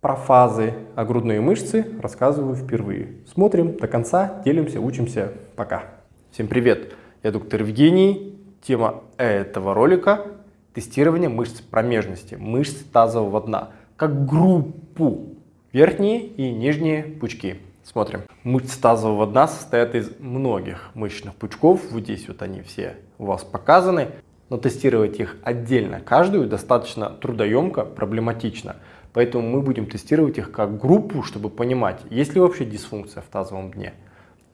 Про фазы, а грудные мышцы рассказываю впервые. Смотрим до конца, делимся, учимся. Пока. Всем привет, я доктор Евгений. Тема этого ролика – тестирование мышц промежности, мышц тазового дна, как группу верхние и нижние пучки. Смотрим. Мышцы тазового дна состоят из многих мышечных пучков. Вот здесь вот они все у вас показаны. Но тестировать их отдельно, каждую, достаточно трудоемко, проблематично. Поэтому мы будем тестировать их как группу, чтобы понимать, есть ли вообще дисфункция в тазовом дне.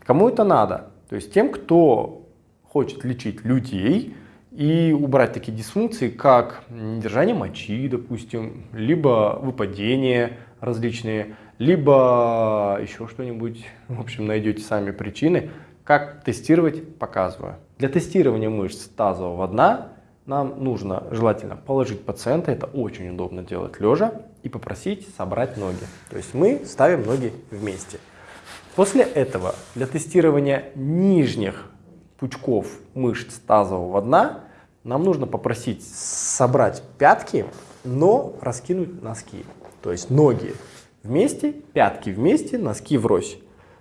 Кому это надо? То есть тем, кто хочет лечить людей и убрать такие дисфункции, как недержание мочи, допустим, либо выпадение различные, либо еще что-нибудь, в общем, найдете сами причины. Как тестировать, показываю. Для тестирования мышц тазового дна нам нужно желательно положить пациента, это очень удобно делать лежа, и попросить собрать ноги. То есть мы ставим ноги вместе. После этого для тестирования нижних пучков мышц тазового дна нам нужно попросить собрать пятки, но раскинуть носки. То есть ноги вместе, пятки вместе, носки врозь.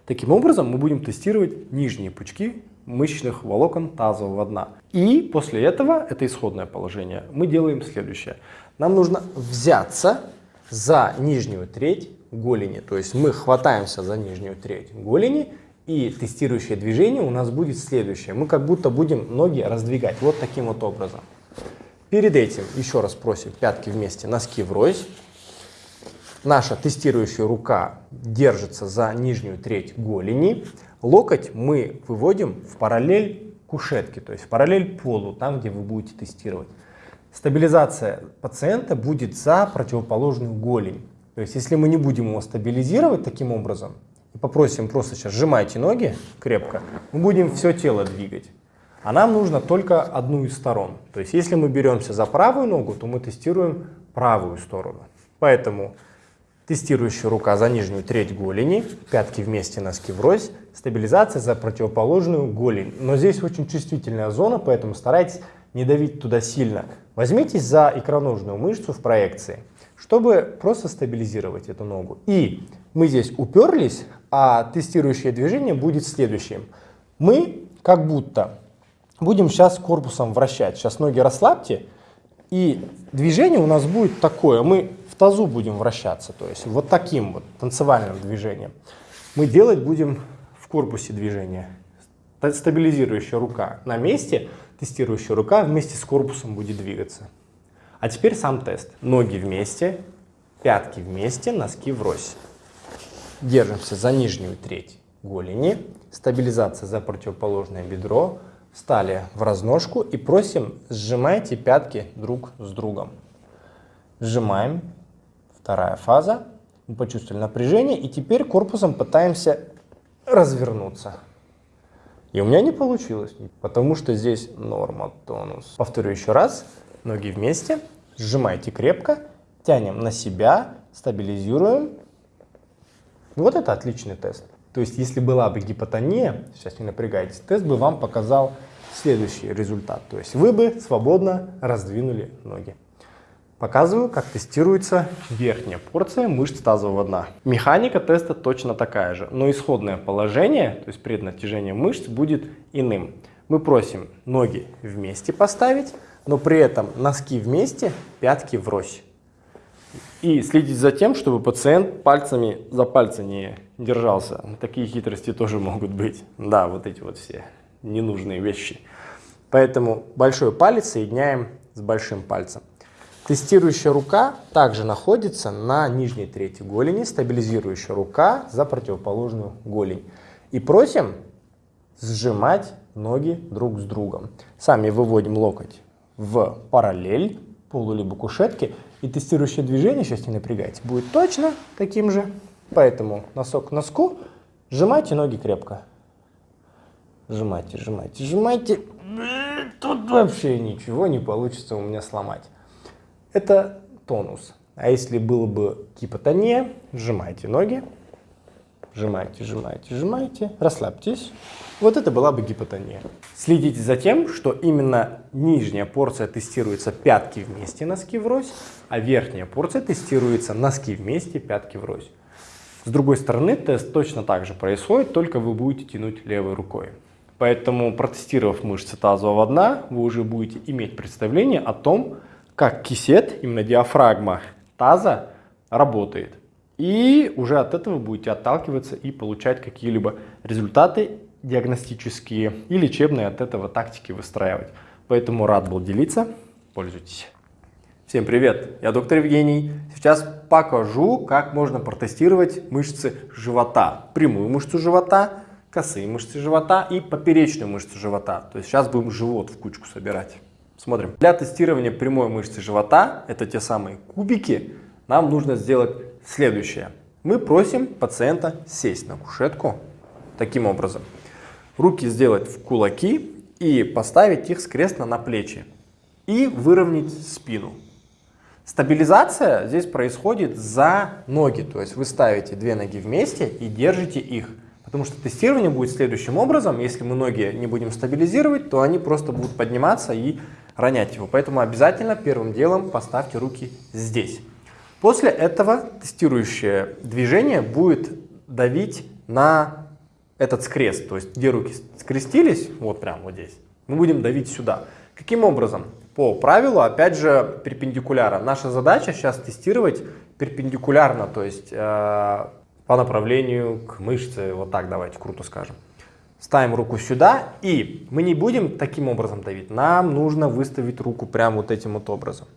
Таким образом мы будем тестировать нижние пучки мышечных волокон тазового дна. И после этого, это исходное положение, мы делаем следующее. Нам нужно взяться за нижнюю треть голени. То есть мы хватаемся за нижнюю треть голени, и тестирующее движение у нас будет следующее. Мы как будто будем ноги раздвигать вот таким вот образом. Перед этим еще раз просим пятки вместе, носки врозь. Наша тестирующая рука держится за нижнюю треть голени. Локоть мы выводим в параллель кушетке, то есть в параллель полу, там, где вы будете тестировать. Стабилизация пациента будет за противоположную голень. То есть если мы не будем его стабилизировать таким образом, и попросим просто сейчас сжимайте ноги крепко, мы будем все тело двигать. А нам нужно только одну из сторон. То есть если мы беремся за правую ногу, то мы тестируем правую сторону. Поэтому Тестирующая рука за нижнюю треть голени, пятки вместе, носки врозь, стабилизация за противоположную голень. Но здесь очень чувствительная зона, поэтому старайтесь не давить туда сильно. Возьмитесь за икроножную мышцу в проекции, чтобы просто стабилизировать эту ногу. И мы здесь уперлись, а тестирующее движение будет следующим. Мы как будто будем сейчас корпусом вращать. Сейчас ноги расслабьте, и движение у нас будет такое. Мы тазу будем вращаться, то есть вот таким вот танцевальным движением. Мы делать будем в корпусе движения. Стабилизирующая рука на месте, тестирующая рука вместе с корпусом будет двигаться. А теперь сам тест. Ноги вместе, пятки вместе, носки врозь. Держимся за нижнюю треть голени, стабилизация за противоположное бедро, встали в разножку и просим сжимайте пятки друг с другом. Сжимаем, Вторая фаза. Мы почувствовали напряжение, и теперь корпусом пытаемся развернуться. И у меня не получилось, потому что здесь норма тонус. Повторю еще раз. Ноги вместе, сжимайте крепко, тянем на себя, стабилизируем. Вот это отличный тест. То есть, если была бы гипотония, сейчас не напрягайтесь, тест бы вам показал следующий результат. То есть, вы бы свободно раздвинули ноги. Показываю, как тестируется верхняя порция мышц тазового дна. Механика теста точно такая же, но исходное положение, то есть преднатяжение мышц, будет иным. Мы просим ноги вместе поставить, но при этом носки вместе, пятки врозь. И следить за тем, чтобы пациент пальцами за пальцы не держался. Такие хитрости тоже могут быть. Да, вот эти вот все ненужные вещи. Поэтому большой палец соединяем с большим пальцем. Тестирующая рука также находится на нижней трети голени, стабилизирующая рука за противоположную голень. И просим сжимать ноги друг с другом. Сами выводим локоть в параллель полу либо кушетки. И тестирующее движение, сейчас не напрягайте, будет точно таким же. Поэтому носок к носку, сжимайте ноги крепко. Сжимайте, сжимайте, сжимайте. Тут вообще ничего не получится у меня сломать это тонус. А если было бы гипотония, сжимайте ноги, сжимайте, сжимайте, сжимайте, расслабьтесь. Вот это была бы гипотония. Следите за тем, что именно нижняя порция тестируется пятки вместе, носки врозь, а верхняя порция тестируется носки вместе, пятки врозь. С другой стороны, тест точно так же происходит, только вы будете тянуть левой рукой. Поэтому, протестировав мышцы тазового дна, вы уже будете иметь представление о том, как кисет, именно диафрагма таза, работает. И уже от этого будете отталкиваться и получать какие-либо результаты диагностические и лечебные от этого тактики выстраивать. Поэтому рад был делиться. Пользуйтесь. Всем привет, я доктор Евгений. Сейчас покажу, как можно протестировать мышцы живота. Прямую мышцу живота, косые мышцы живота и поперечную мышцу живота. То есть сейчас будем живот в кучку собирать. Смотрим. Для тестирования прямой мышцы живота, это те самые кубики, нам нужно сделать следующее. Мы просим пациента сесть на кушетку таким образом. Руки сделать в кулаки и поставить их скрестно на плечи. И выровнять спину. Стабилизация здесь происходит за ноги. То есть вы ставите две ноги вместе и держите их. Потому что тестирование будет следующим образом. Если мы ноги не будем стабилизировать, то они просто будут подниматься и ронять его. Поэтому обязательно первым делом поставьте руки здесь. После этого тестирующее движение будет давить на этот скрест, то есть где руки скрестились, вот прям вот здесь, мы будем давить сюда. Каким образом? По правилу, опять же, перпендикуляра. Наша задача сейчас тестировать перпендикулярно, то есть э, по направлению к мышце, вот так давайте круто скажем. Ставим руку сюда, и мы не будем таким образом давить, нам нужно выставить руку прямо вот этим вот образом.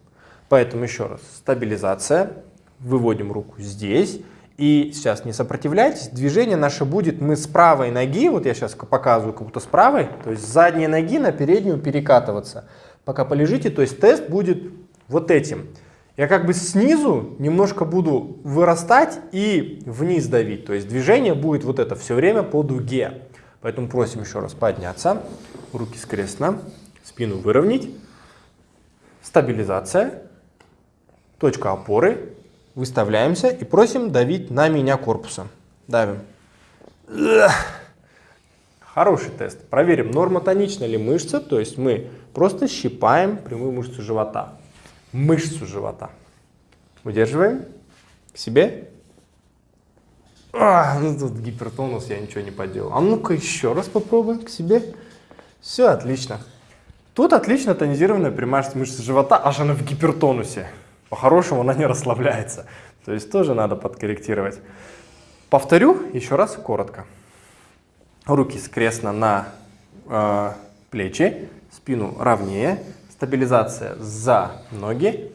Поэтому еще раз, стабилизация, выводим руку здесь, и сейчас не сопротивляйтесь, движение наше будет, мы с правой ноги, вот я сейчас показываю как будто с правой, то есть с задней ноги на переднюю перекатываться. Пока полежите, то есть тест будет вот этим. Я как бы снизу немножко буду вырастать и вниз давить. То есть движение будет вот это все время по дуге. Поэтому просим еще раз подняться, руки скрестно, спину выровнять, стабилизация, точка опоры, Выставляемся и просим давить на меня корпусом. Давим. Хороший тест. Проверим, нормотонична ли мышца, то есть мы просто щипаем прямую мышцу живота. Мышцу живота. Удерживаем к себе. А, ну тут гипертонус, я ничего не поделал. А ну-ка еще раз попробуем к себе. Все, отлично. Тут отлично тонизированная прямая мышца живота, аж она в гипертонусе. По-хорошему она не расслабляется. То есть тоже надо подкорректировать. Повторю еще раз коротко. Руки скрестно на э, плечи, спину ровнее, стабилизация за ноги,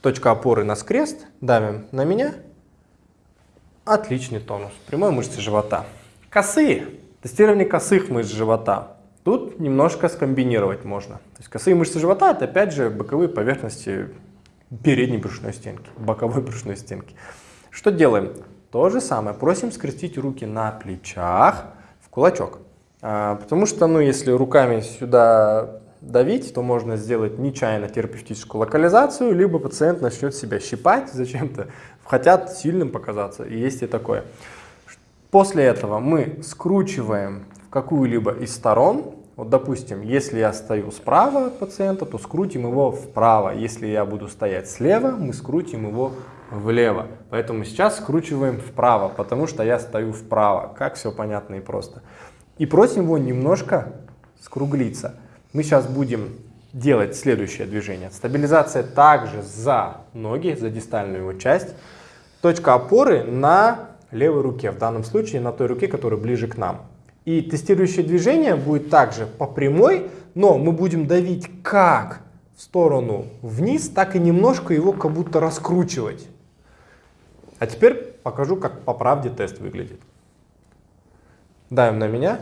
точка опоры на скрест, давим на меня. Отличный тонус, прямой мышцы живота. Косые, тестирование косых мышц живота. Тут немножко скомбинировать можно. То есть косые мышцы живота это опять же боковые поверхности передней брюшной стенки, боковой брюшной стенки. Что делаем? То же самое. Просим скрестить руки на плечах в кулачок. А, потому что, ну, если руками сюда давить, то можно сделать нечаянно терапевтическую локализацию, либо пациент начнет себя щипать зачем-то, хотят сильным показаться, и есть и такое. После этого мы скручиваем в какую-либо из сторон вот, допустим, если я стою справа от пациента, то скрутим его вправо. Если я буду стоять слева, мы скрутим его влево. Поэтому сейчас скручиваем вправо, потому что я стою вправо. Как все понятно и просто. И просим его немножко скруглиться. Мы сейчас будем делать следующее движение. Стабилизация также за ноги, за дистальную его часть. Точка опоры на левой руке, в данном случае на той руке, которая ближе к нам. И тестирующее движение будет также по прямой, но мы будем давить как в сторону вниз, так и немножко его как будто раскручивать. А теперь покажу, как по правде тест выглядит. Давим на меня.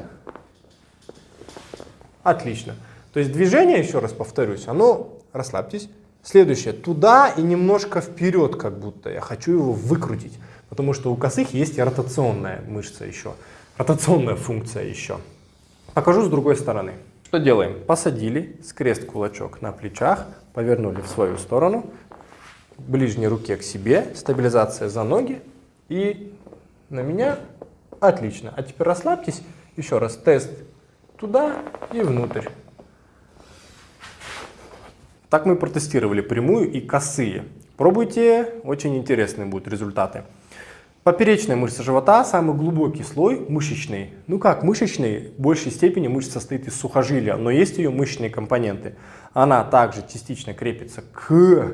Отлично. То есть движение, еще раз повторюсь, оно, расслабьтесь, следующее, туда и немножко вперед как будто. Я хочу его выкрутить, потому что у косых есть и ротационная мышца еще ротационная функция еще. Покажу с другой стороны. Что делаем? Посадили скрест кулачок на плечах, повернули в свою сторону, ближней руке к себе, стабилизация за ноги и на меня. Отлично. А теперь расслабьтесь Еще раз, тест туда и внутрь. Так мы протестировали прямую и косые. Пробуйте, очень интересные будут результаты. Поперечная мышца живота – самый глубокий слой мышечный. Ну как мышечный, в большей степени мышца состоит из сухожилия, но есть ее мышечные компоненты. Она также частично крепится к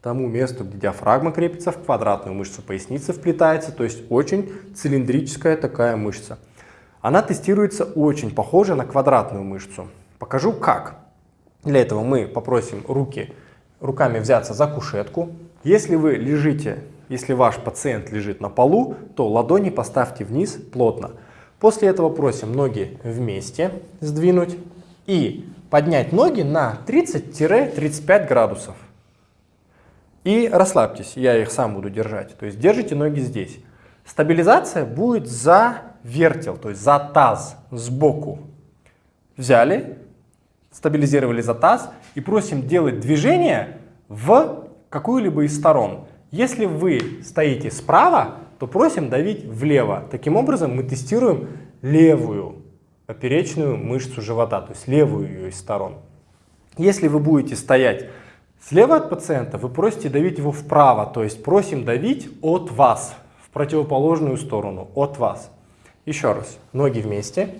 тому месту, где диафрагма крепится, в квадратную мышцу поясницы вплетается, то есть очень цилиндрическая такая мышца. Она тестируется очень похоже на квадратную мышцу. Покажу как. Для этого мы попросим руки, руками взяться за кушетку. Если вы лежите, если ваш пациент лежит на полу, то ладони поставьте вниз плотно. После этого просим ноги вместе сдвинуть и поднять ноги на 30-35 градусов. И расслабьтесь, я их сам буду держать. То есть держите ноги здесь. Стабилизация будет за вертел, то есть за таз, сбоку. Взяли, стабилизировали за таз и просим делать движение в какую-либо из сторон. Если вы стоите справа, то просим давить влево. Таким образом мы тестируем левую поперечную мышцу живота, то есть левую ее из сторон. Если вы будете стоять слева от пациента, вы просите давить его вправо, то есть просим давить от вас, в противоположную сторону, от вас. Еще раз, ноги вместе,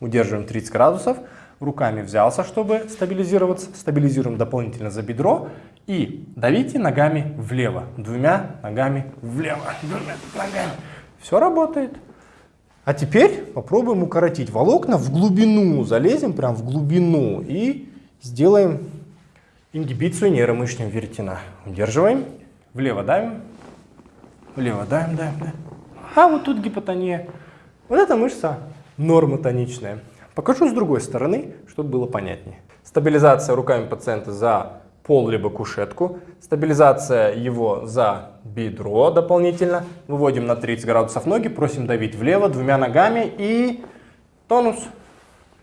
удерживаем 30 градусов, руками взялся, чтобы стабилизироваться, стабилизируем дополнительно за бедро и давите ногами влево, двумя ногами влево, двумя ногами. Все работает. А теперь попробуем укоротить волокна в глубину, залезем прям в глубину и сделаем ингибицию нейромышечного веретена. Удерживаем, влево давим, влево давим, давим, давим. А вот тут гипотония. Вот эта мышца нормотоничная. Покажу с другой стороны, чтобы было понятнее. Стабилизация руками пациента за пол либо кушетку. Стабилизация его за бедро дополнительно. Выводим на 30 градусов ноги, просим давить влево двумя ногами и тонус.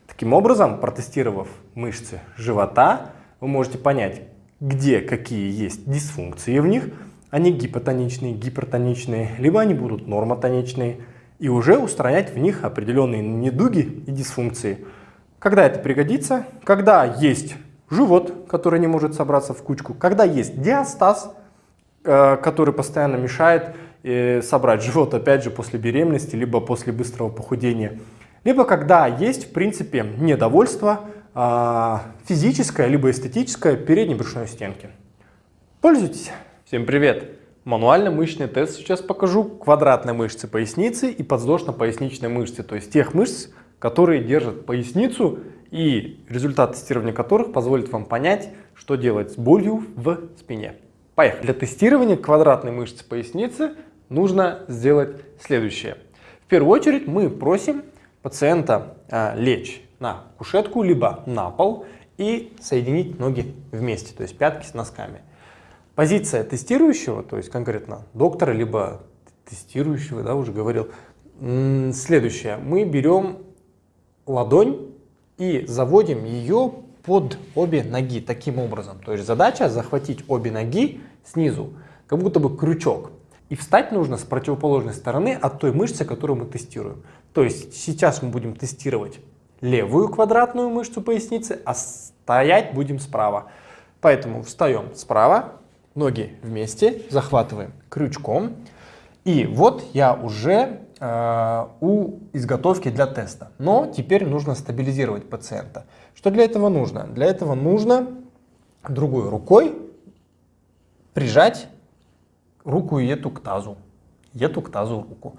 Таким образом, протестировав мышцы живота, вы можете понять, где какие есть дисфункции в них. Они гипотоничные, гипертоничные, либо они будут нормотоничные и уже устранять в них определенные недуги и дисфункции. Когда это пригодится? Когда есть живот, который не может собраться в кучку, когда есть диастаз, э, который постоянно мешает э, собрать живот, опять же, после беременности, либо после быстрого похудения, либо когда есть, в принципе, недовольство а, физическое, либо эстетическое передней брюшной стенки. Пользуйтесь! Всем привет! Мануальный мышечный тест сейчас покажу квадратной мышцы поясницы и подвздошно-поясничной мышцы, то есть тех мышц, которые держат поясницу и результат тестирования которых позволит вам понять, что делать с болью в спине. Поехали! Для тестирования квадратной мышцы поясницы нужно сделать следующее. В первую очередь мы просим пациента а, лечь на кушетку, либо на пол и соединить ноги вместе, то есть пятки с носками. Позиция тестирующего, то есть конкретно доктора, либо тестирующего, да, уже говорил, следующее. Мы берем ладонь и заводим ее под обе ноги таким образом. То есть задача захватить обе ноги снизу, как будто бы крючок. И встать нужно с противоположной стороны от той мышцы, которую мы тестируем. То есть сейчас мы будем тестировать левую квадратную мышцу поясницы, а стоять будем справа. Поэтому встаем справа, ноги вместе, захватываем крючком. И вот я уже э, у изготовки для теста. Но теперь нужно стабилизировать пациента. Что для этого нужно? Для этого нужно другой рукой прижать руку эту к тазу. Эту к тазу руку.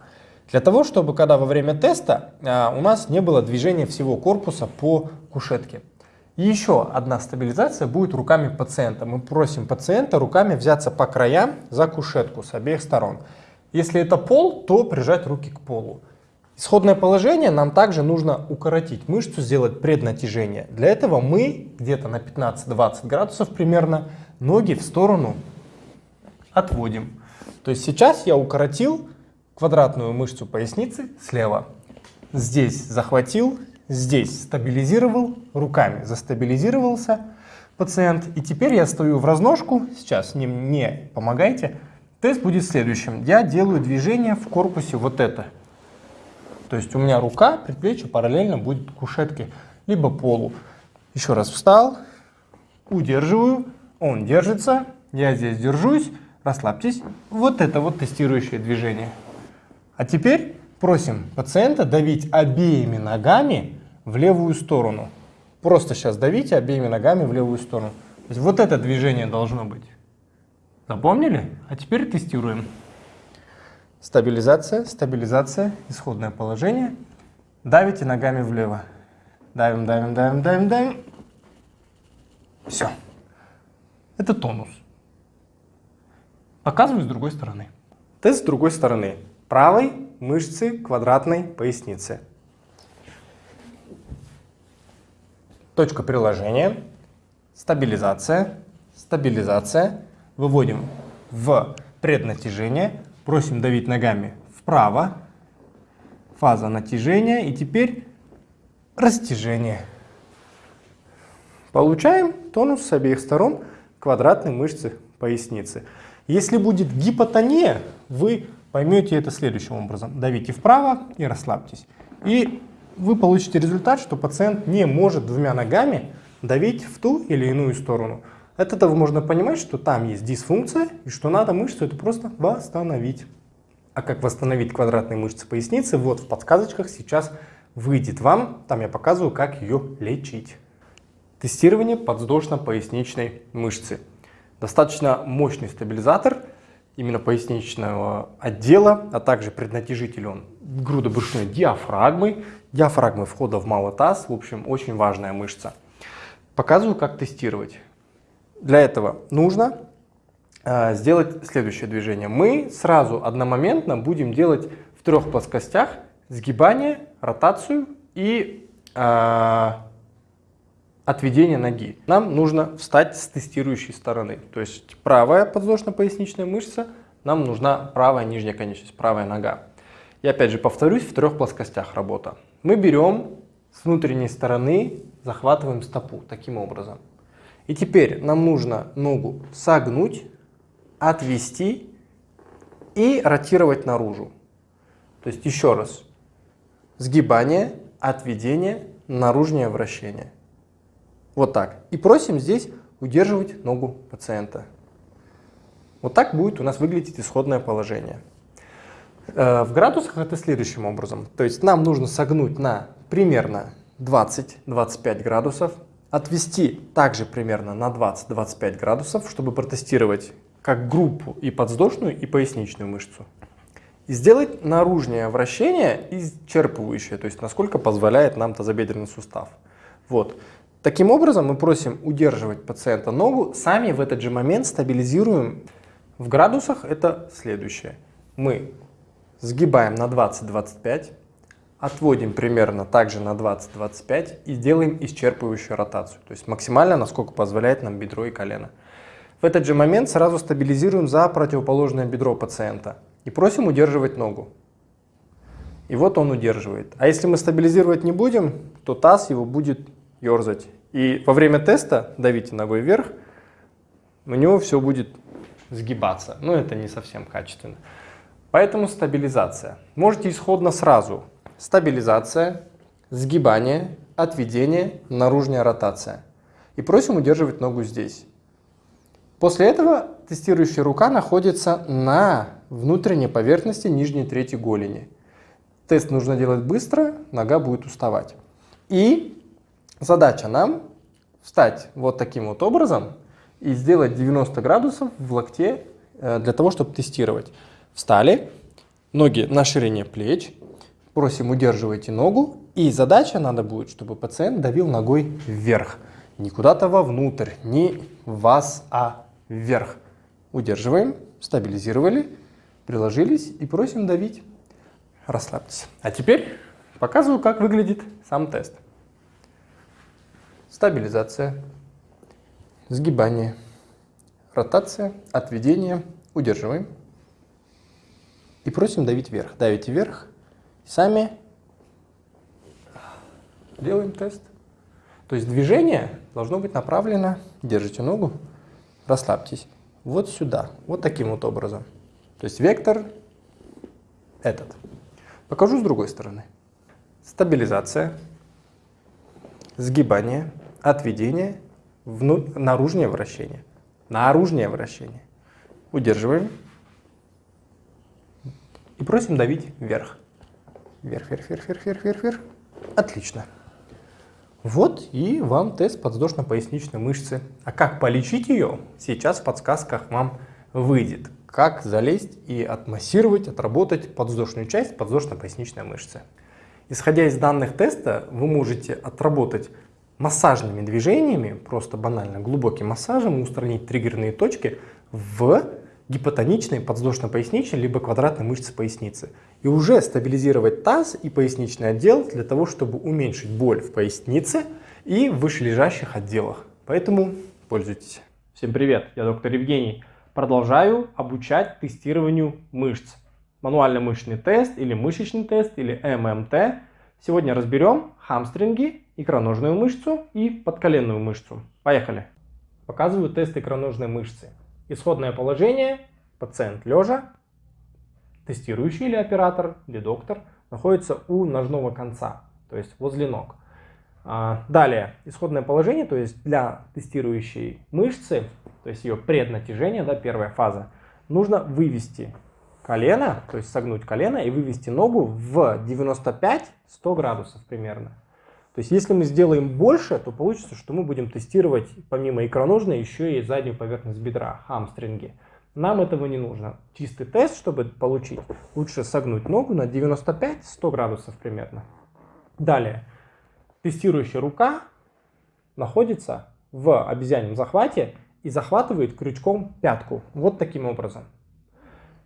Для того, чтобы когда во время теста э, у нас не было движения всего корпуса по кушетке. И еще одна стабилизация будет руками пациента. Мы просим пациента руками взяться по краям за кушетку с обеих сторон. Если это пол, то прижать руки к полу. Исходное положение нам также нужно укоротить мышцу, сделать преднатяжение. Для этого мы где-то на 15-20 градусов примерно ноги в сторону отводим. То есть сейчас я укоротил квадратную мышцу поясницы слева. Здесь захватил, здесь стабилизировал руками, застабилизировался пациент. И теперь я стою в разножку, сейчас не, не помогайте. Тест будет следующим. Я делаю движение в корпусе вот это. То есть у меня рука, предплечье параллельно будет кушетке, либо полу. Еще раз встал, удерживаю, он держится, я здесь держусь, расслабьтесь. Вот это вот тестирующее движение. А теперь просим пациента давить обеими ногами в левую сторону. Просто сейчас давите обеими ногами в левую сторону. То есть вот это движение должно быть. Запомнили? А теперь тестируем. Стабилизация, стабилизация, исходное положение. Давите ногами влево. Давим, давим, давим, давим, давим. Все. Это тонус. Показываю с другой стороны. Тест с другой стороны. Правой мышцы квадратной поясницы. Точка приложения. Стабилизация. Стабилизация. Выводим в преднатяжение. Просим давить ногами вправо. Фаза натяжения. И теперь растяжение. Получаем тонус с обеих сторон квадратной мышцы поясницы. Если будет гипотония, вы поймете это следующим образом. Давите вправо и расслабьтесь. И вы получите результат, что пациент не может двумя ногами давить в ту или иную сторону. От этого можно понимать, что там есть дисфункция и что надо мышцу это просто восстановить. А как восстановить квадратные мышцы поясницы, вот в подсказочках сейчас выйдет вам. Там я показываю, как ее лечить. Тестирование подвздошно-поясничной мышцы. Достаточно мощный стабилизатор именно поясничного отдела, а также преднатяжитель он грудобрюшной диафрагмы, диафрагмы входа в малый таз, в общем, очень важная мышца. Показываю, как тестировать. Для этого нужно э, сделать следующее движение. Мы сразу одномоментно будем делать в трех плоскостях сгибание, ротацию и э, отведение ноги. Нам нужно встать с тестирующей стороны. То есть правая подвздошно-поясничная мышца, нам нужна правая нижняя конечность, правая нога. И опять же повторюсь, в трех плоскостях работа. Мы берем с внутренней стороны, захватываем стопу таким образом. И теперь нам нужно ногу согнуть, отвести и ротировать наружу. То есть еще раз. Сгибание, отведение, наружное вращение. Вот так. И просим здесь удерживать ногу пациента. Вот так будет у нас выглядеть исходное положение. Э, в градусах это следующим образом. То есть нам нужно согнуть на примерно 20-25 градусов, отвести также примерно на 20-25 градусов, чтобы протестировать как группу и подвздошную, и поясничную мышцу. И сделать наружное вращение исчерпывающее, то есть насколько позволяет нам тазобедренный сустав. Вот. Таким образом, мы просим удерживать пациента ногу, сами в этот же момент стабилизируем. В градусах это следующее. Мы сгибаем на 20-25, отводим примерно также на 20-25 и делаем исчерпывающую ротацию, то есть максимально, насколько позволяет нам бедро и колено. В этот же момент сразу стабилизируем за противоположное бедро пациента и просим удерживать ногу. И вот он удерживает. А если мы стабилизировать не будем, то таз его будет ерзать. И во время теста давите ногой вверх, у него все будет сгибаться. Но это не совсем качественно. Поэтому стабилизация. Можете исходно сразу. Стабилизация, сгибание, отведение, наружная ротация. И просим удерживать ногу здесь. После этого тестирующая рука находится на внутренней поверхности нижней трети голени. Тест нужно делать быстро, нога будет уставать. И Задача нам встать вот таким вот образом и сделать 90 градусов в локте э, для того, чтобы тестировать. Встали, ноги на ширине плеч, просим удерживайте ногу, и задача надо будет, чтобы пациент давил ногой вверх. Не куда-то вовнутрь, не в вас, а вверх. Удерживаем, стабилизировали, приложились и просим давить. Расслабьтесь. А теперь показываю, как выглядит сам тест стабилизация, сгибание, ротация, отведение, удерживаем. И просим давить вверх. Давите вверх, сами делаем тест. То есть движение должно быть направлено, держите ногу, расслабьтесь, вот сюда, вот таким вот образом. То есть вектор этот. Покажу с другой стороны. стабилизация, сгибание, отведение, вну... наружное вращение. Наружное вращение. Удерживаем. И просим давить вверх. Вверх, вверх, вверх, вверх, вверх, вверх, вверх. Отлично. Вот и вам тест подвздошно-поясничной мышцы. А как полечить ее, сейчас в подсказках вам выйдет. Как залезть и отмассировать, отработать подвздошную часть подвздошно-поясничной мышцы. Исходя из данных теста, вы можете отработать массажными движениями, просто банально глубоким массажем, устранить триггерные точки в гипотоничной подвздошно-поясничной либо квадратной мышце поясницы. И уже стабилизировать таз и поясничный отдел для того, чтобы уменьшить боль в пояснице и в вышележащих отделах. Поэтому пользуйтесь. Всем привет, я доктор Евгений. Продолжаю обучать тестированию мышц. Мануальный мышечный тест или мышечный тест или ММТ. Сегодня разберем хамстринги, икроножную мышцу и подколенную мышцу. Поехали. Показываю тест икроножной мышцы. Исходное положение. Пациент лежа. Тестирующий или оператор, или доктор находится у ножного конца, то есть возле ног. А, далее, исходное положение, то есть для тестирующей мышцы, то есть ее преднатяжение, да, первая фаза, нужно вывести колено, то есть согнуть колено и вывести ногу в 95-100 градусов примерно. То есть если мы сделаем больше, то получится, что мы будем тестировать помимо икроножной еще и заднюю поверхность бедра, хамстринги. Нам этого не нужно. Чистый тест, чтобы получить, лучше согнуть ногу на 95-100 градусов примерно. Далее, тестирующая рука находится в обезьяньем захвате и захватывает крючком пятку. Вот таким образом.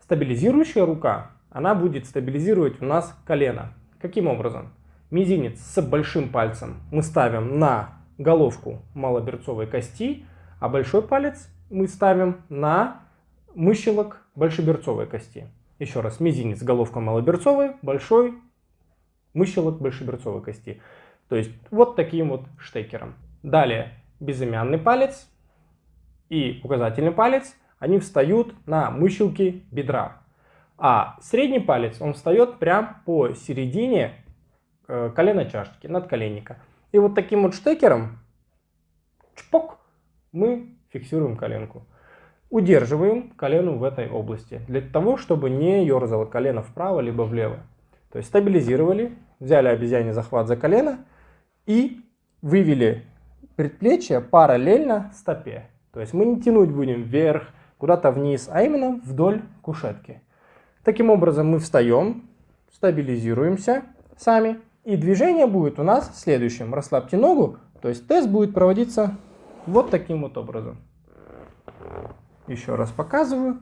Стабилизирующая рука, она будет стабилизировать у нас колено. Каким образом? Мизинец с большим пальцем мы ставим на головку малоберцовой кости, а большой палец мы ставим на мыщелок большеберцовой кости. Еще раз, мизинец, головка малоберцовой, большой мыщелок большеберцовой кости. То есть вот таким вот штекером. Далее безымянный палец и указательный палец, они встают на мыщелки бедра. А средний палец, он встает прямо по середине э, колена чашечки, надколенника. И вот таким вот штекером, чпок, мы фиксируем коленку. Удерживаем колено в этой области, для того, чтобы не ерзало колено вправо либо влево. То есть стабилизировали, взяли обезьяний захват за колено и вывели предплечье параллельно стопе. То есть мы не тянуть будем вверх, куда-то вниз, а именно вдоль кушетки. Таким образом мы встаем, стабилизируемся сами. И движение будет у нас следующим. Расслабьте ногу, то есть тест будет проводиться вот таким вот образом. Еще раз показываю.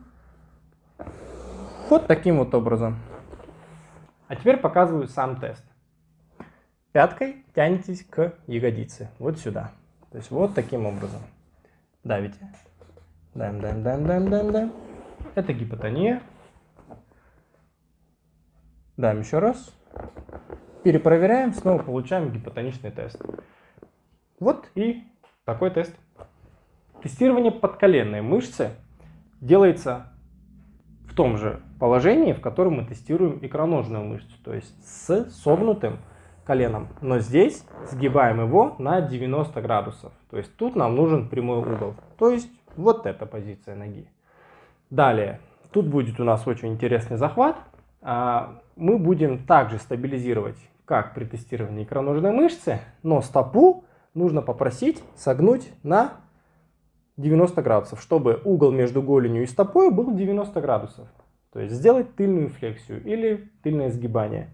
Вот таким вот образом. А теперь показываю сам тест. Пяткой тянетесь к ягодице. Вот сюда. То есть вот таким образом. Давите. Даем, даем, даем, даем, даем, даем. Это гипотония. Даем еще раз. Перепроверяем, снова получаем гипотоничный тест. Вот и такой тест. Тестирование подколенной мышцы делается в том же положении, в котором мы тестируем икроножную мышцу, то есть с согнутым коленом. Но здесь сгибаем его на 90 градусов. То есть тут нам нужен прямой угол. То есть вот эта позиция ноги. Далее, тут будет у нас очень интересный захват. А, мы будем также стабилизировать, как при тестировании икроножной мышцы, но стопу нужно попросить согнуть на 90 градусов, чтобы угол между голенью и стопой был 90 градусов. То есть сделать тыльную флексию или тыльное сгибание.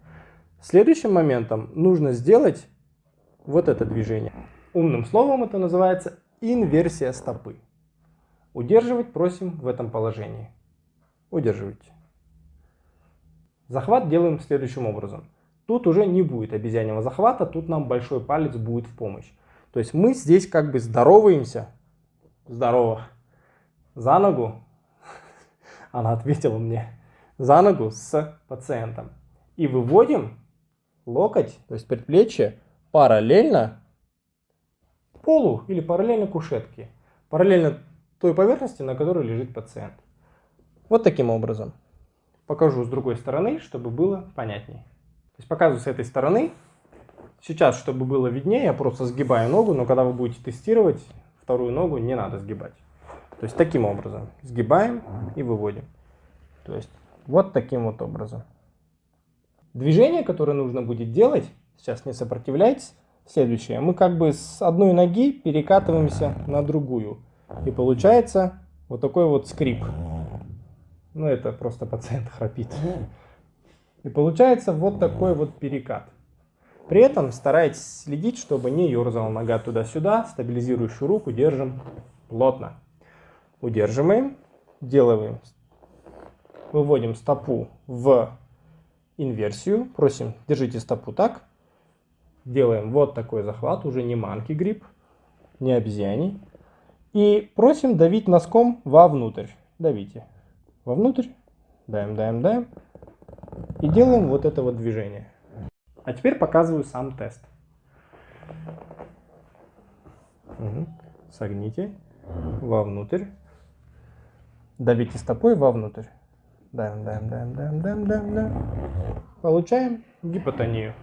Следующим моментом нужно сделать вот это движение. Умным словом это называется инверсия стопы. Удерживать просим в этом положении. Удерживайте. Захват делаем следующим образом. Тут уже не будет обезьяньего захвата, тут нам большой палец будет в помощь. То есть мы здесь как бы здороваемся здорово, за ногу, она ответила мне, за ногу с пациентом. И выводим локоть, то есть предплечье, параллельно полу или параллельно кушетке, параллельно той поверхности, на которой лежит пациент. Вот таким образом. Покажу с другой стороны, чтобы было понятнее. То есть показываю с этой стороны, Сейчас, чтобы было виднее, я просто сгибаю ногу, но когда вы будете тестировать, вторую ногу не надо сгибать. То есть таким образом. Сгибаем и выводим. То есть вот таким вот образом. Движение, которое нужно будет делать, сейчас не сопротивляйтесь, следующее. Мы как бы с одной ноги перекатываемся на другую. И получается вот такой вот скрип. Ну это просто пациент храпит. И получается вот такой вот перекат. При этом старайтесь следить, чтобы не ерзала нога туда-сюда. Стабилизирующую руку держим плотно. Удерживаем, делаем, выводим стопу в инверсию. Просим, держите стопу так. Делаем вот такой захват, уже не манки грипп, не обезьяний. И просим давить носком вовнутрь. Давите вовнутрь, даем, даем, даем. И делаем вот это вот движение. А теперь показываю сам тест. Угу. Согните вовнутрь. Давите стопой вовнутрь. Даем, даем, даем, даем, даем, даем, даем. Получаем гипотонию.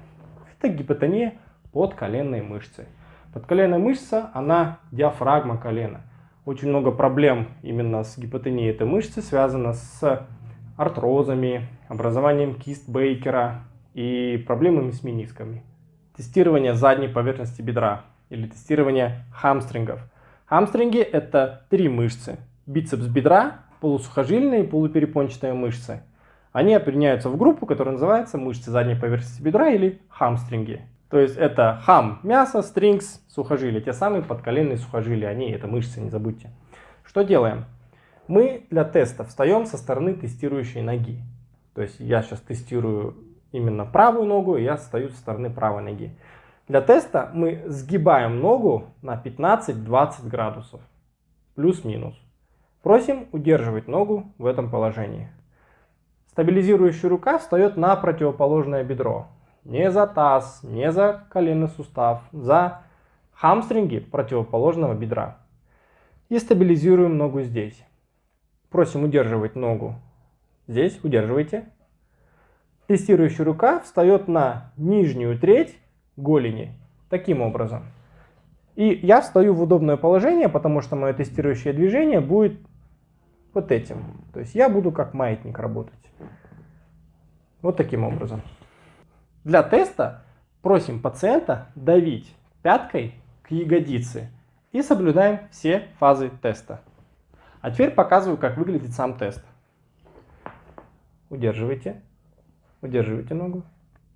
Это гипотония подколенной мышцы. Подколенная мышца, она диафрагма колена. Очень много проблем именно с гипотонией этой мышцы связано с артрозами, образованием кист Бейкера и проблемами с менисками. Тестирование задней поверхности бедра или тестирование хамстрингов. Хамстринги это три мышцы. Бицепс бедра, полусухожильные и полуперепончатые мышцы. Они определяются в группу, которая называется мышцы задней поверхности бедра или хамстринги. То есть это хам мясо, стрингс, сухожилия. Те самые подколенные сухожилия, они это мышцы, не забудьте. Что делаем? Мы для теста встаем со стороны тестирующей ноги. То есть я сейчас тестирую именно правую ногу, и я стою со стороны правой ноги. Для теста мы сгибаем ногу на 15-20 градусов, плюс-минус. Просим удерживать ногу в этом положении. Стабилизирующая рука встает на противоположное бедро. Не за таз, не за коленный сустав, за хамстринги противоположного бедра. И стабилизируем ногу здесь. Просим удерживать ногу здесь, удерживайте. Тестирующая рука встает на нижнюю треть голени, таким образом. И я встаю в удобное положение, потому что мое тестирующее движение будет вот этим. То есть я буду как маятник работать. Вот таким образом. Для теста просим пациента давить пяткой к ягодице и соблюдаем все фазы теста. А теперь показываю, как выглядит сам тест. Удерживайте. Удерживайте ногу.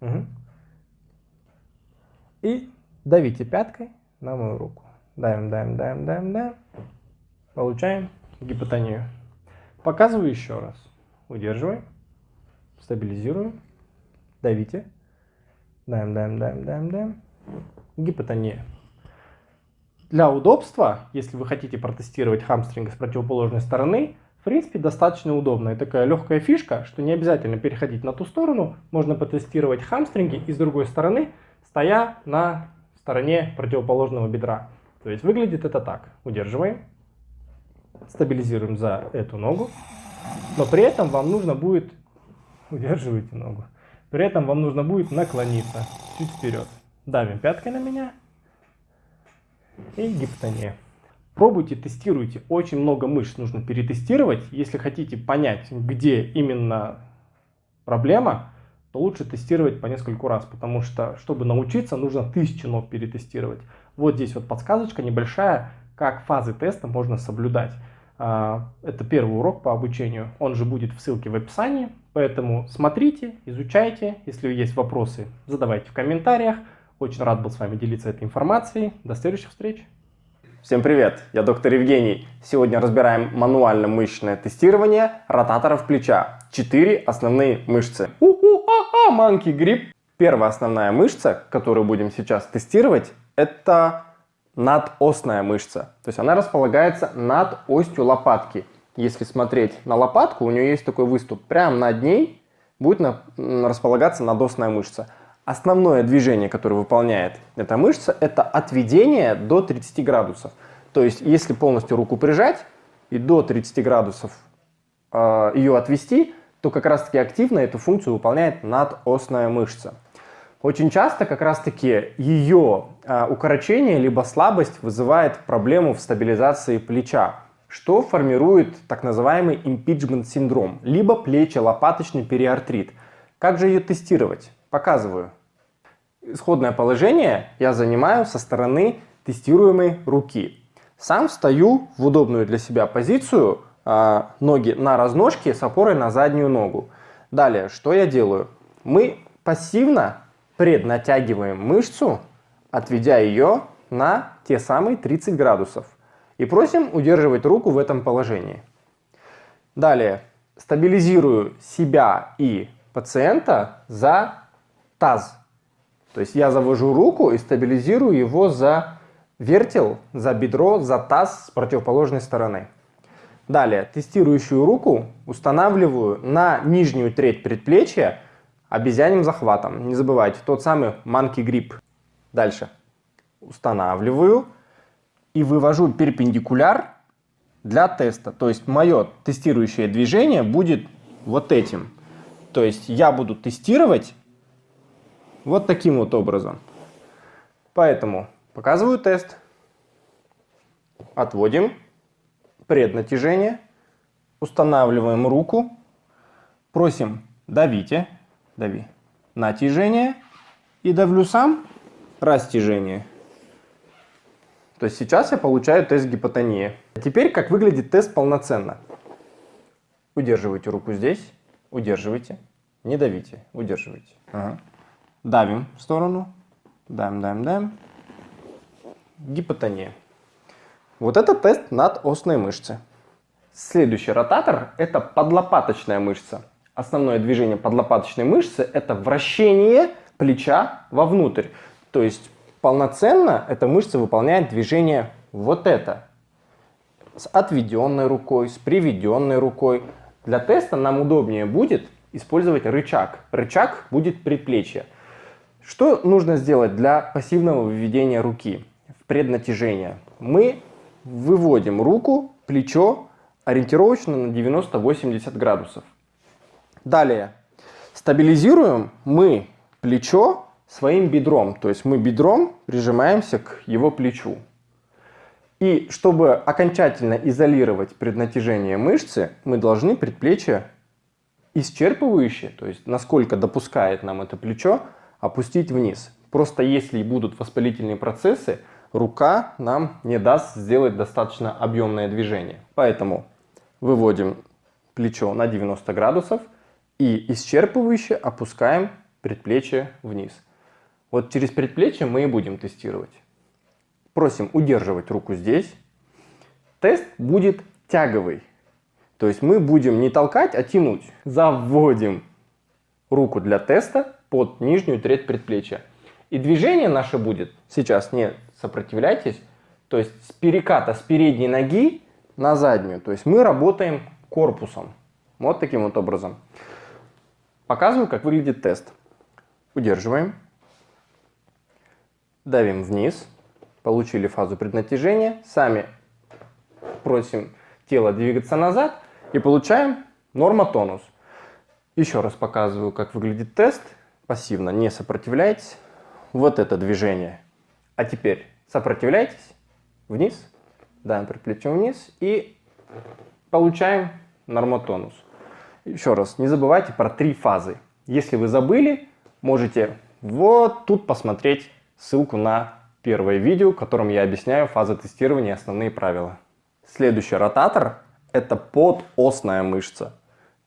Угу. И давите пяткой на мою руку. Давим, давим, давим, давим, давим. Получаем гипотонию. Показываю еще раз. Удерживаем. Стабилизируем. Давите. Даем, даем, даем, даем, даем. Гипотония. Для удобства, если вы хотите протестировать хамстринг с противоположной стороны, в принципе достаточно удобная такая легкая фишка, что не обязательно переходить на ту сторону, можно потестировать хамстринги и с другой стороны, стоя на стороне противоположного бедра. То есть выглядит это так. Удерживаем, стабилизируем за эту ногу, но при этом вам нужно будет, удерживайте ногу, при этом вам нужно будет наклониться чуть вперед. Давим пяткой на меня и гипотония. Пробуйте, тестируйте. Очень много мышц нужно перетестировать. Если хотите понять, где именно проблема, то лучше тестировать по нескольку раз, потому что, чтобы научиться, нужно тысячи ног перетестировать. Вот здесь вот подсказочка небольшая, как фазы теста можно соблюдать. А, это первый урок по обучению, он же будет в ссылке в описании, поэтому смотрите, изучайте, если есть вопросы, задавайте в комментариях. Очень рад был с вами делиться этой информацией. До следующих встреч! Всем привет, я доктор Евгений. Сегодня разбираем мануально-мышечное тестирование ротаторов плеча. Четыре основные мышцы. У-ху-ха-ха, манки грипп. Первая основная мышца, которую будем сейчас тестировать, это надосная мышца. То есть она располагается над остью лопатки. Если смотреть на лопатку, у нее есть такой выступ. Прямо над ней будет располагаться надосная мышца. Основное движение, которое выполняет эта мышца, это отведение до 30 градусов. То есть, если полностью руку прижать и до 30 градусов э, ее отвести, то как раз таки активно эту функцию выполняет надосная мышца. Очень часто как раз-таки ее а, укорочение либо слабость вызывает проблему в стабилизации плеча, что формирует так называемый impeachment синдром, либо плечо-лопаточный периартрит. Как же ее тестировать? Показываю. Исходное положение я занимаю со стороны тестируемой руки. Сам встаю в удобную для себя позицию, а, ноги на разножке с опорой на заднюю ногу. Далее, что я делаю? Мы пассивно преднатягиваем мышцу, отведя ее на те самые 30 градусов. И просим удерживать руку в этом положении. Далее, стабилизирую себя и пациента за таз. То есть я завожу руку и стабилизирую его за вертел, за бедро, за таз с противоположной стороны. Далее, тестирующую руку устанавливаю на нижнюю треть предплечья обезьяним захватом. Не забывайте, тот самый monkey grip. Дальше. Устанавливаю и вывожу перпендикуляр для теста. То есть мое тестирующее движение будет вот этим. То есть я буду тестировать вот таким вот образом. Поэтому показываю тест. Отводим преднатяжение. Устанавливаем руку. Просим давите дави. Натяжение. И давлю сам. Растяжение. То есть сейчас я получаю тест гипотонии. А теперь как выглядит тест полноценно. Удерживайте руку здесь. Удерживайте. Не давите. Удерживайте. Ага. Давим в сторону. Давим, давим, давим. Гипотония. Вот это тест над осной мышцы. Следующий ротатор – это подлопаточная мышца основное движение подлопаточной мышцы – это вращение плеча вовнутрь. То есть полноценно эта мышца выполняет движение вот это. С отведенной рукой, с приведенной рукой. Для теста нам удобнее будет использовать рычаг. Рычаг будет предплечье. Что нужно сделать для пассивного выведения руки в преднатяжение? Мы выводим руку, плечо ориентировочно на 90-80 градусов. Далее. Стабилизируем мы плечо своим бедром. То есть мы бедром прижимаемся к его плечу. И чтобы окончательно изолировать преднатяжение мышцы, мы должны предплечье исчерпывающее, то есть насколько допускает нам это плечо, опустить вниз. Просто если будут воспалительные процессы, рука нам не даст сделать достаточно объемное движение. Поэтому выводим плечо на 90 градусов – и исчерпывающе опускаем предплечье вниз. Вот через предплечье мы и будем тестировать. Просим удерживать руку здесь. Тест будет тяговый. То есть мы будем не толкать, а тянуть. Заводим руку для теста под нижнюю треть предплечья. И движение наше будет, сейчас не сопротивляйтесь, то есть с переката с передней ноги на заднюю. То есть мы работаем корпусом. Вот таким вот образом. Показываю, как выглядит тест. Удерживаем. Давим вниз. Получили фазу преднатяжения. Сами просим тело двигаться назад. И получаем нормотонус. Еще раз показываю, как выглядит тест. Пассивно не сопротивляйтесь. Вот это движение. А теперь сопротивляйтесь. Вниз. Даем предплечьем вниз. И получаем нормотонус. Еще раз, не забывайте про три фазы. Если вы забыли, можете вот тут посмотреть ссылку на первое видео, в котором я объясняю фазы тестирования и основные правила. Следующий ротатор – это подосная мышца.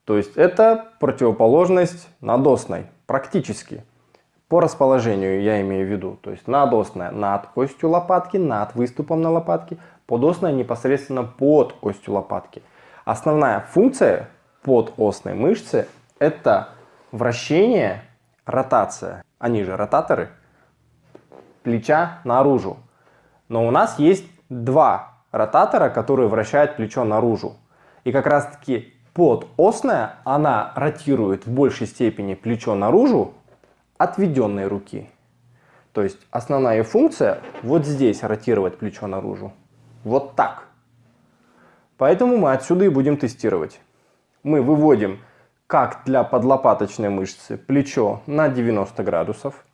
То есть это противоположность надосной, практически. По расположению я имею в виду. То есть надосная над костью лопатки, над выступом на лопатке, подосная непосредственно под костью лопатки. Основная функция подосной мышцы – это вращение, ротация, они же ротаторы, плеча наружу. Но у нас есть два ротатора, которые вращают плечо наружу. И как раз таки подосная, она ротирует в большей степени плечо наружу отведенной руки. То есть основная функция вот здесь ротировать плечо наружу. Вот так. Поэтому мы отсюда и будем тестировать мы выводим, как для подлопаточной мышцы, плечо на 90 градусов.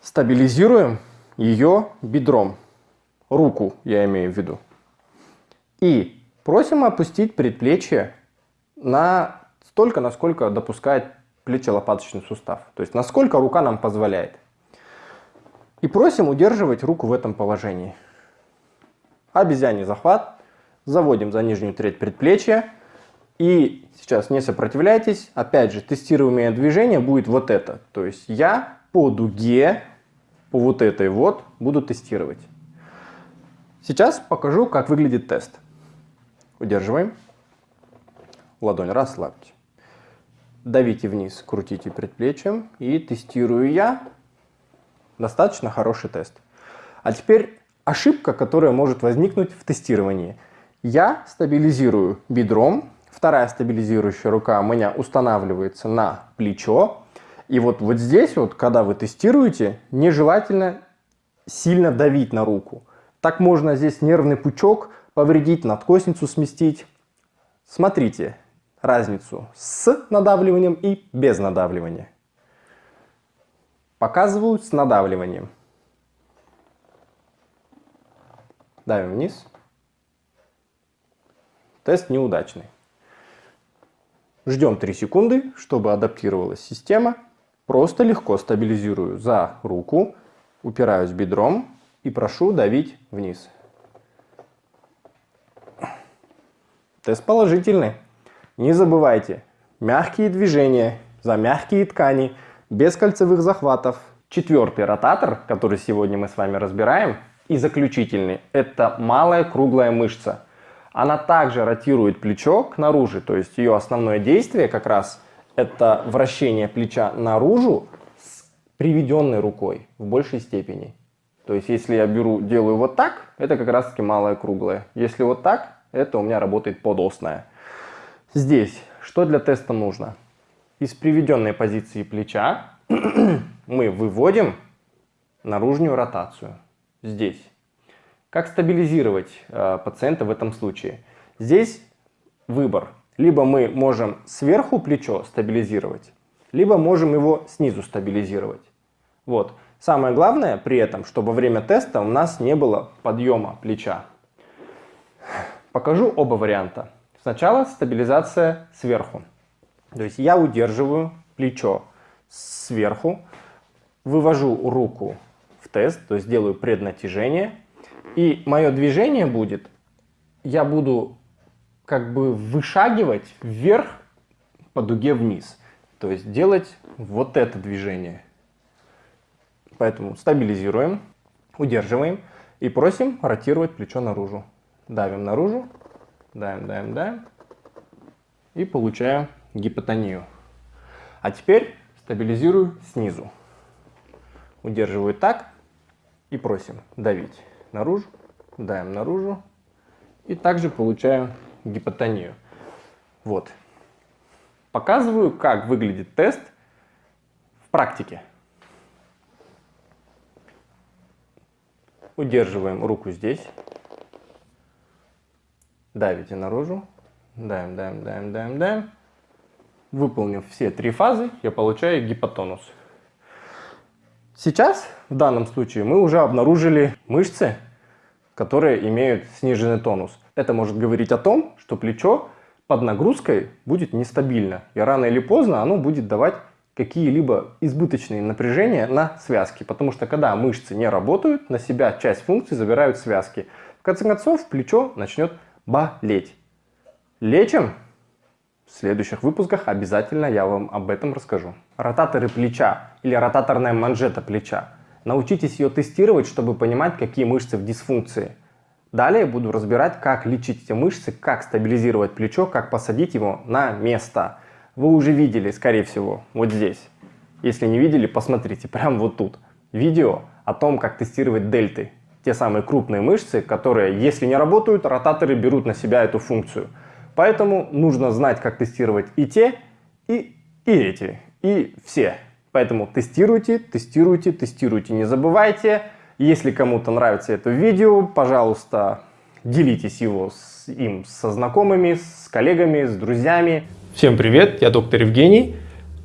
Стабилизируем ее бедром. Руку я имею в виду. И просим опустить предплечье на столько, насколько допускает плечо-лопаточный сустав. То есть насколько рука нам позволяет. И просим удерживать руку в этом положении. Обезьяний захват. Заводим за нижнюю треть предплечья. И сейчас не сопротивляйтесь. Опять же, тестируемое движение будет вот это. То есть я по дуге, по вот этой вот, буду тестировать. Сейчас покажу, как выглядит тест. Удерживаем. Ладонь расслабьте. Давите вниз, крутите предплечьем и тестирую я. Достаточно хороший тест. А теперь ошибка, которая может возникнуть в тестировании. Я стабилизирую бедром, вторая стабилизирующая рука у меня устанавливается на плечо. И вот, вот здесь, вот, когда вы тестируете, нежелательно сильно давить на руку. Так можно здесь нервный пучок повредить, надкосницу сместить. Смотрите разницу с надавливанием и без надавливания. Показываю с надавливанием. Давим вниз. Тест неудачный. Ждем 3 секунды, чтобы адаптировалась система. Просто легко стабилизирую за руку, упираюсь бедром и прошу давить вниз. Тест положительный. Не забывайте, мягкие движения за мягкие ткани, без кольцевых захватов. Четвертый ротатор, который сегодня мы с вами разбираем, и заключительный, это малая круглая мышца. Она также ротирует плечо к наружу, то есть ее основное действие как раз это вращение плеча наружу с приведенной рукой в большей степени. То есть если я беру, делаю вот так, это как раз таки малая круглая. Если вот так, это у меня работает подосная. Здесь что для теста нужно? Из приведенной позиции плеча мы выводим наружную ротацию. Здесь. Как стабилизировать э, пациента в этом случае? Здесь выбор. Либо мы можем сверху плечо стабилизировать, либо можем его снизу стабилизировать. Вот. Самое главное при этом, чтобы во время теста у нас не было подъема плеча. Покажу оба варианта. Сначала стабилизация сверху. То есть я удерживаю плечо сверху, вывожу руку в тест, то есть делаю преднатяжение. И мое движение будет, я буду как бы вышагивать вверх по дуге вниз. То есть делать вот это движение. Поэтому стабилизируем, удерживаем и просим ротировать плечо наружу. Давим наружу, Даем, даем, даем. И получаю гипотонию. А теперь стабилизирую снизу. Удерживаю так и просим давить наружу, даем наружу. И также получаю гипотонию. Вот. Показываю, как выглядит тест в практике. Удерживаем руку здесь давите наружу, даем, даем, даем, даем, даем. Выполнив все три фазы, я получаю гипотонус. Сейчас, в данном случае, мы уже обнаружили мышцы, которые имеют сниженный тонус. Это может говорить о том, что плечо под нагрузкой будет нестабильно. И рано или поздно оно будет давать какие-либо избыточные напряжения на связки. Потому что когда мышцы не работают, на себя часть функций забирают связки. В конце концов, плечо начнет болеть. Лечим? В следующих выпусках обязательно я вам об этом расскажу. Ротаторы плеча или ротаторная манжета плеча. Научитесь ее тестировать, чтобы понимать, какие мышцы в дисфункции. Далее буду разбирать, как лечить эти мышцы, как стабилизировать плечо, как посадить его на место. Вы уже видели, скорее всего, вот здесь. Если не видели, посмотрите, прямо вот тут. Видео о том, как тестировать дельты те самые крупные мышцы, которые, если не работают, ротаторы берут на себя эту функцию. Поэтому нужно знать, как тестировать и те, и, и эти, и все. Поэтому тестируйте, тестируйте, тестируйте, не забывайте. Если кому-то нравится это видео, пожалуйста, делитесь его с, им со знакомыми, с коллегами, с друзьями. Всем привет, я доктор Евгений.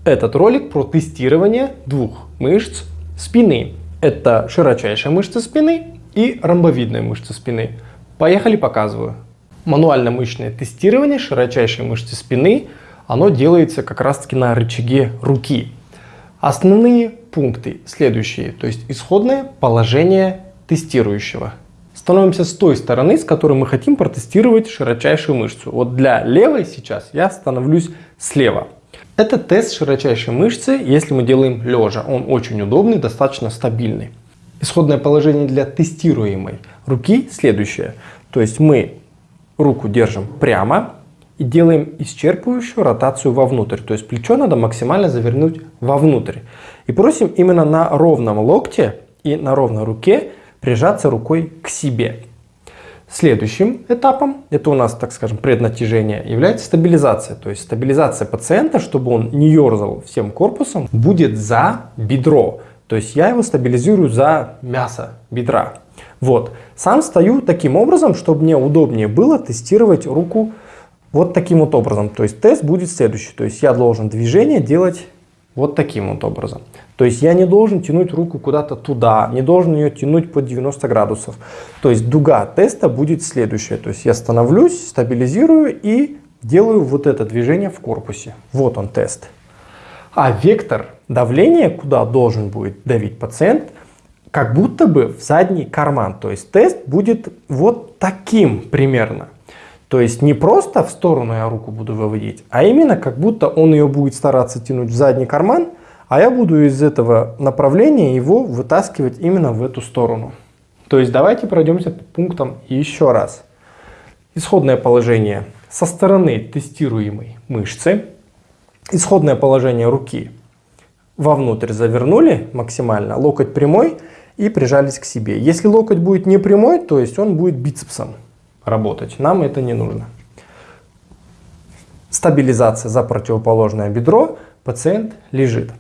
Этот ролик про тестирование двух мышц спины Это широчайшая мышца спины и ромбовидная мышца спины. Поехали, показываю. Мануально-мышечное тестирование широчайшей мышцы спины, оно делается как раз таки на рычаге руки. Основные пункты следующие, то есть исходное положение тестирующего. Становимся с той стороны, с которой мы хотим протестировать широчайшую мышцу. Вот для левой сейчас я становлюсь слева. Это тест широчайшей мышцы, если мы делаем лежа. Он очень удобный, достаточно стабильный. Исходное положение для тестируемой руки следующее. То есть мы руку держим прямо и делаем исчерпывающую ротацию вовнутрь. То есть плечо надо максимально завернуть вовнутрь. И просим именно на ровном локте и на ровной руке прижаться рукой к себе. Следующим этапом, это у нас, так скажем, преднатяжение, является стабилизация. То есть стабилизация пациента, чтобы он не ерзал всем корпусом, будет за бедро. То есть я его стабилизирую за мясо бедра. Вот. Сам стою таким образом, чтобы мне удобнее было тестировать руку вот таким вот образом. То есть тест будет следующий. То есть я должен движение делать вот таким вот образом. То есть я не должен тянуть руку куда-то туда, не должен ее тянуть под 90 градусов. То есть дуга теста будет следующая. То есть я становлюсь, стабилизирую и делаю вот это движение в корпусе. Вот он тест. А вектор давления, куда должен будет давить пациент, как будто бы в задний карман. То есть тест будет вот таким примерно. То есть не просто в сторону я руку буду выводить, а именно как будто он ее будет стараться тянуть в задний карман, а я буду из этого направления его вытаскивать именно в эту сторону. То есть давайте пройдемся по пунктам еще раз. Исходное положение со стороны тестируемой мышцы. Исходное положение руки вовнутрь завернули максимально, локоть прямой и прижались к себе. Если локоть будет не прямой, то есть он будет бицепсом работать. Нам это не нужно. Стабилизация за противоположное бедро. Пациент лежит.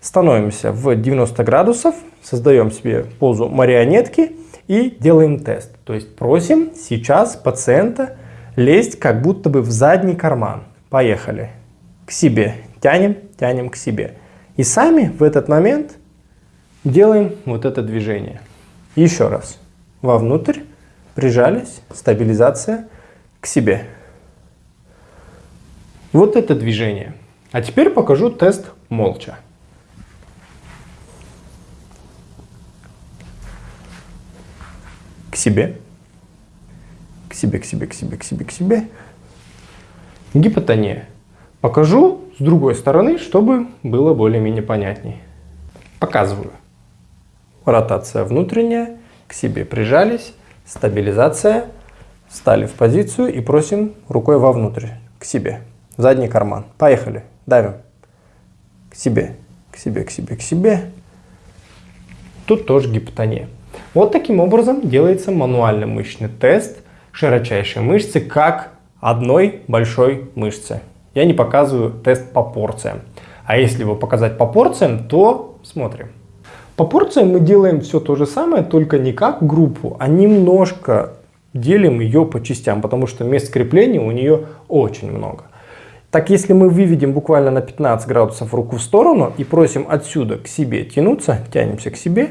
Становимся в 90 градусов, создаем себе позу марионетки и делаем тест. То есть просим сейчас пациента лезть как будто бы в задний карман. Поехали. К себе. Тянем, тянем к себе. И сами в этот момент делаем вот это движение. Еще раз. Вовнутрь. Прижались. Стабилизация. К себе. Вот это движение. А теперь покажу тест молча. себе, к себе, к себе, к себе, к себе, к себе. Гипотония. Покажу с другой стороны, чтобы было более-менее понятней. Показываю. Ротация внутренняя, к себе прижались, стабилизация, встали в позицию и просим рукой вовнутрь, к себе, в задний карман. Поехали, давим. К себе, к себе, к себе, к себе. Тут тоже гипотония. Вот таким образом делается мануальный мышечный тест широчайшей мышцы как одной большой мышцы. Я не показываю тест по порциям. А если его показать по порциям, то смотрим. По порциям мы делаем все то же самое, только не как группу, а немножко делим ее по частям, потому что мест крепления у нее очень много. Так, если мы выведем буквально на 15 градусов руку в сторону и просим отсюда к себе тянуться, тянемся к себе,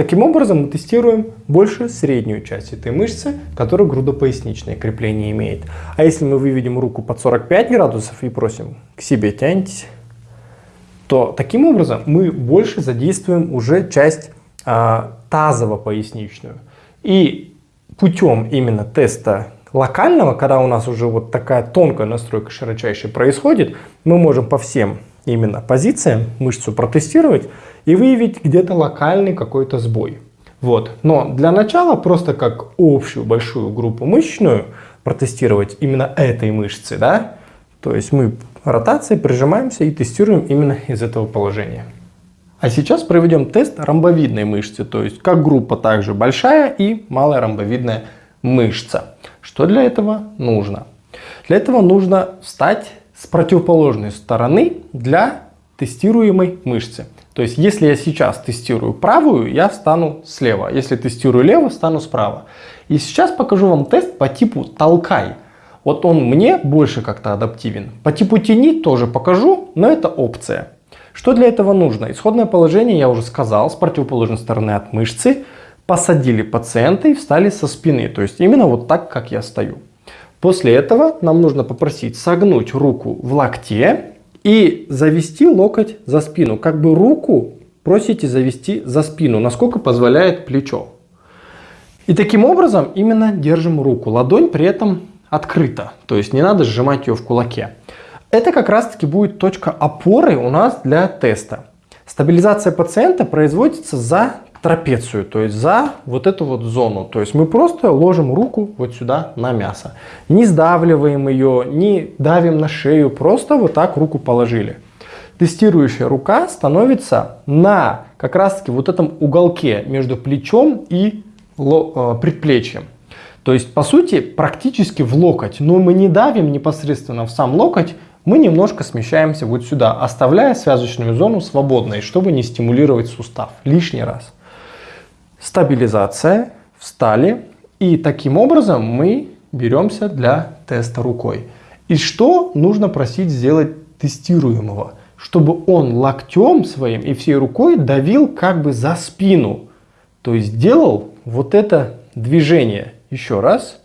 Таким образом, мы тестируем больше среднюю часть этой мышцы, которая грудопоясничное крепление имеет. А если мы выведем руку под 45 градусов и просим к себе тяньтесь, то таким образом мы больше задействуем уже часть а, тазово-поясничную. И путем именно теста локального, когда у нас уже вот такая тонкая настройка широчайшей происходит, мы можем по всем именно позициям мышцу протестировать и выявить где-то локальный какой-то сбой. Вот. Но для начала просто как общую большую группу мышечную протестировать именно этой мышцы, да, то есть мы ротацией прижимаемся и тестируем именно из этого положения. А сейчас проведем тест ромбовидной мышцы, то есть как группа также большая и малая ромбовидная мышца. Что для этого нужно? Для этого нужно встать с противоположной стороны для тестируемой мышцы. То есть, если я сейчас тестирую правую, я встану слева. Если тестирую лево, встану справа. И сейчас покажу вам тест по типу толкай. Вот он мне больше как-то адаптивен. По типу тяни тоже покажу, но это опция. Что для этого нужно? Исходное положение, я уже сказал, с противоположной стороны от мышцы. Посадили пациента и встали со спины. То есть именно вот так, как я стою. После этого нам нужно попросить согнуть руку в локте и завести локоть за спину. Как бы руку просите завести за спину, насколько позволяет плечо. И таким образом именно держим руку. Ладонь при этом открыта, то есть не надо сжимать ее в кулаке. Это как раз таки будет точка опоры у нас для теста. Стабилизация пациента производится за трапецию, то есть за вот эту вот зону. То есть мы просто ложим руку вот сюда на мясо. Не сдавливаем ее, не давим на шею, просто вот так руку положили. Тестирующая рука становится на как раз таки вот этом уголке между плечом и э, предплечьем. То есть, по сути, практически в локоть, но мы не давим непосредственно в сам локоть, мы немножко смещаемся вот сюда, оставляя связочную зону свободной, чтобы не стимулировать сустав лишний раз. Стабилизация, встали, и таким образом мы беремся для теста рукой. И что нужно просить сделать тестируемого? Чтобы он локтем своим и всей рукой давил как бы за спину. То есть делал вот это движение. Еще раз.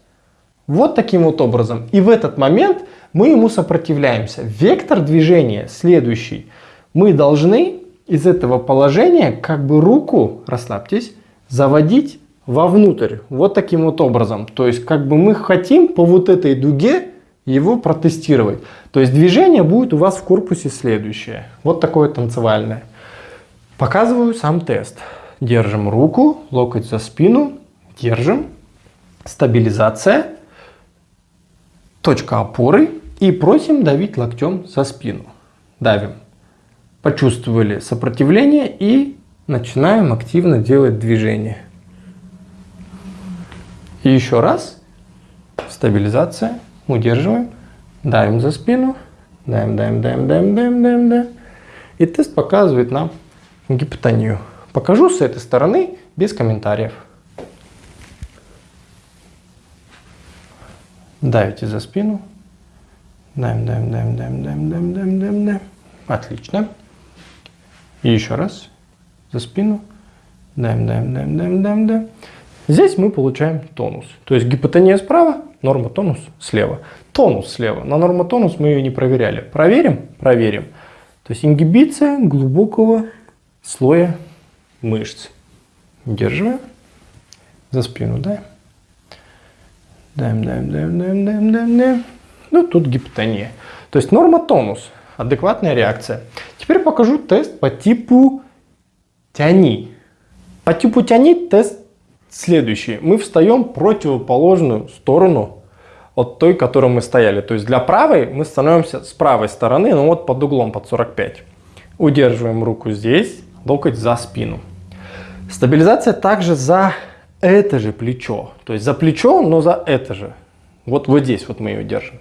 Вот таким вот образом. И в этот момент мы ему сопротивляемся. Вектор движения следующий. Мы должны из этого положения как бы руку, расслабьтесь, заводить вовнутрь. Вот таким вот образом. То есть как бы мы хотим по вот этой дуге его протестировать. То есть движение будет у вас в корпусе следующее. Вот такое танцевальное. Показываю сам тест. Держим руку, локоть за спину, держим, стабилизация, точка опоры и просим давить локтем за спину. Давим. Почувствовали сопротивление и начинаем активно делать движение. И еще раз. Стабилизация. Удерживаем. Давим за спину. Давим, давим, давим, давим, давим, давим, давим. И тест показывает нам гипотонию. Покажу с этой стороны без комментариев. Давите за спину. Даем, даем, даем, даем, даем, даем, даем, даем, даем. Отлично. И еще раз за спину. Даем, даем, даем, даем, даем, даем. Здесь мы получаем тонус. То есть гипотония справа, норма тонус слева. Тонус слева. На норма тонус мы ее не проверяли. Проверим? Проверим. То есть ингибиция глубокого слоя мышц. Удерживаем. За спину даем. Даем, даем, даем, даем, даем, даем, даем. Ну, тут гипотония. То есть норма тонус. Адекватная реакция. Теперь покажу тест по типу тяни. По типу тяни тест следующий. Мы встаем противоположную сторону от той, которой мы стояли. То есть для правой мы становимся с правой стороны, но вот под углом, под 45. Удерживаем руку здесь, локоть за спину. Стабилизация также за это же плечо. То есть за плечо, но за это же. Вот, вот здесь вот мы ее держим.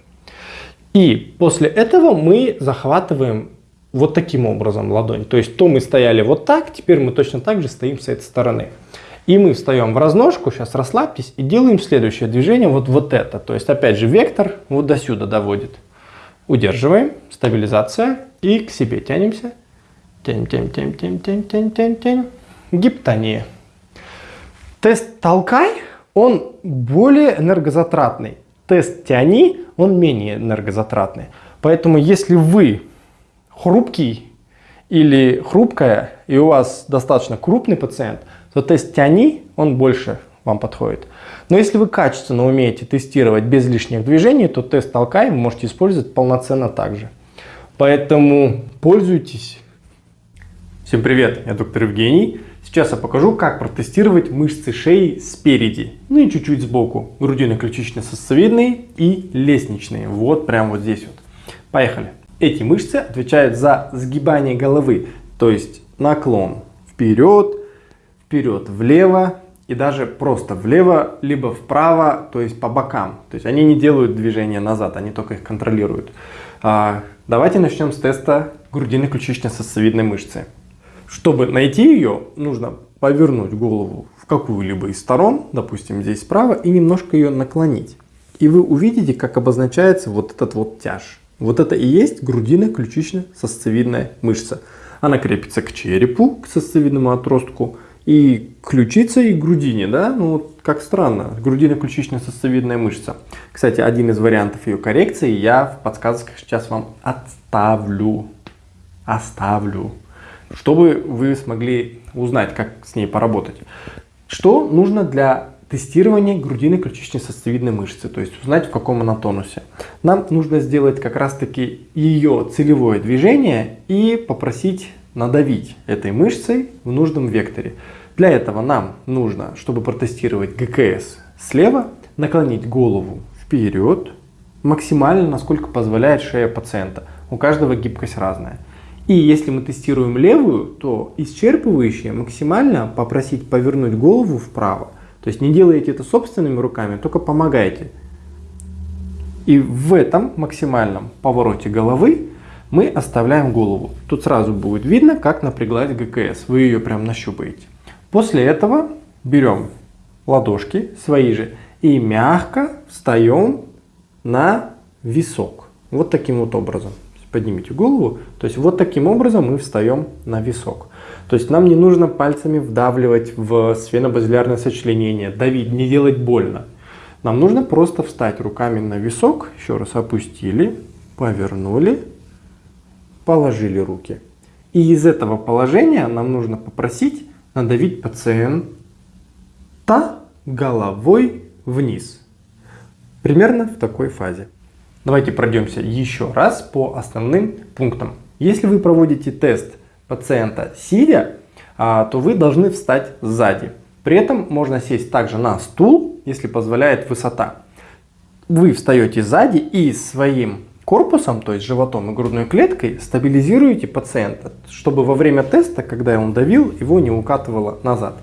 И после этого мы захватываем вот таким образом ладонь. То есть то мы стояли вот так, теперь мы точно так же стоим с этой стороны. И мы встаем в разножку, сейчас расслабьтесь, и делаем следующее движение, вот, вот это. То есть опять же вектор вот до сюда доводит. Удерживаем, стабилизация, и к себе тянемся. Тянем, тянем, тянем, тянем, тянем, тянем, тянем, тянем. Гиптония. Тест толкай, он более энергозатратный. Тест тяни, он менее энергозатратный. Поэтому если вы хрупкий или хрупкая, и у вас достаточно крупный пациент, то тест тяни, он больше вам подходит. Но если вы качественно умеете тестировать без лишних движений, то тест толкай вы можете использовать полноценно также. Поэтому пользуйтесь. Всем привет, я доктор Евгений. Сейчас я покажу, как протестировать мышцы шеи спереди, ну и чуть-чуть сбоку. Грудино-ключично-сосцевидные и лестничные. Вот прямо вот здесь вот. Поехали. Эти мышцы отвечают за сгибание головы, то есть наклон вперед, вперед влево и даже просто влево, либо вправо, то есть по бокам. То есть они не делают движения назад, они только их контролируют. А, давайте начнем с теста грудино-ключично-сосцевидной мышцы. Чтобы найти ее, нужно повернуть голову в какую-либо из сторон, допустим здесь справа, и немножко ее наклонить. И вы увидите, как обозначается вот этот вот тяж. Вот это и есть грудино-ключично-сосцевидная мышца. Она крепится к черепу, к сосцевидному отростку, и ключица, и грудине, да? Ну, вот как странно, грудино-ключично-сосцевидная мышца. Кстати, один из вариантов ее коррекции я в подсказках сейчас вам отставлю. Оставлю. Чтобы вы смогли узнать, как с ней поработать. Что нужно для тестирования грудино-ключично-сосцевидной мышцы, то есть узнать, в каком она тонусе. Нам нужно сделать как раз-таки ее целевое движение и попросить надавить этой мышцей в нужном векторе. Для этого нам нужно, чтобы протестировать ГКС слева, наклонить голову вперед, максимально, насколько позволяет шея пациента. У каждого гибкость разная. И если мы тестируем левую, то исчерпывающее максимально попросить повернуть голову вправо. То есть не делайте это собственными руками, только помогайте. И в этом максимальном повороте головы мы оставляем голову. Тут сразу будет видно, как напряглась ГКС. Вы ее прям нащупаете. После этого берем ладошки свои же и мягко встаем на висок. Вот таким вот образом. Поднимите голову. То есть вот таким образом мы встаем на висок. То есть нам не нужно пальцами вдавливать в сфенобазилярное сочленение, давить, не делать больно. Нам нужно просто встать руками на висок, еще раз опустили, повернули, положили руки. И из этого положения нам нужно попросить надавить пациента головой вниз. Примерно в такой фазе. Давайте пройдемся еще раз по основным пунктам. Если вы проводите тест пациента сидя, а, то вы должны встать сзади. При этом можно сесть также на стул, если позволяет высота. Вы встаете сзади и своим корпусом, то есть животом и грудной клеткой, стабилизируете пациента, чтобы во время теста, когда он давил, его не укатывало назад.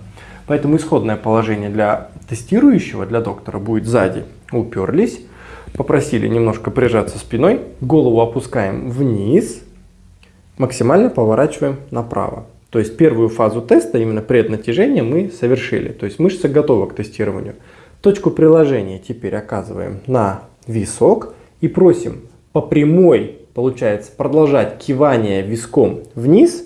Поэтому исходное положение для тестирующего, для доктора будет сзади. Уперлись, попросили немножко прижаться спиной, голову опускаем вниз, максимально поворачиваем направо. То есть первую фазу теста, именно преднатяжение, мы совершили. То есть мышца готова к тестированию. Точку приложения теперь оказываем на висок и просим по прямой, получается, продолжать кивание виском вниз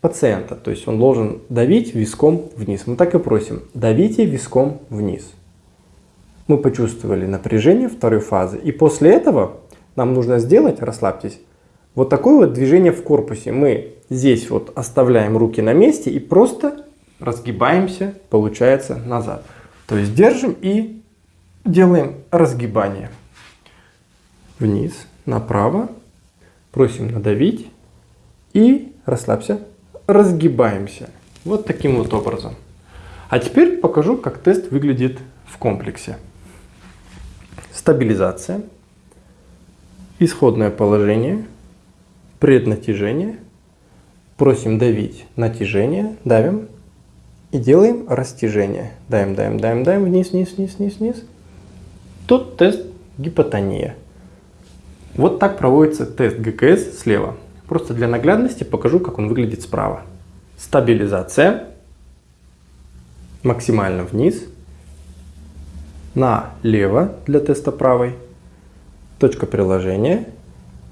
пациента. То есть он должен давить виском вниз. Мы так и просим, давите виском вниз. Мы почувствовали напряжение второй фазы. И после этого нам нужно сделать, расслабьтесь, вот такое вот движение в корпусе. Мы здесь вот оставляем руки на месте и просто разгибаемся, получается, назад. То есть держим и делаем разгибание. Вниз, направо, просим надавить и расслабься, разгибаемся. Вот таким вот образом. А теперь покажу, как тест выглядит в комплексе. Стабилизация, исходное положение, преднатяжение, просим давить натяжение, давим и делаем растяжение. Даем, даем, даем, даем, вниз, вниз, вниз, вниз, вниз. Тут тест гипотония. Вот так проводится тест ГКС слева. Просто для наглядности покажу, как он выглядит справа. Стабилизация. Максимально вниз. Налево для теста правой. Точка приложения.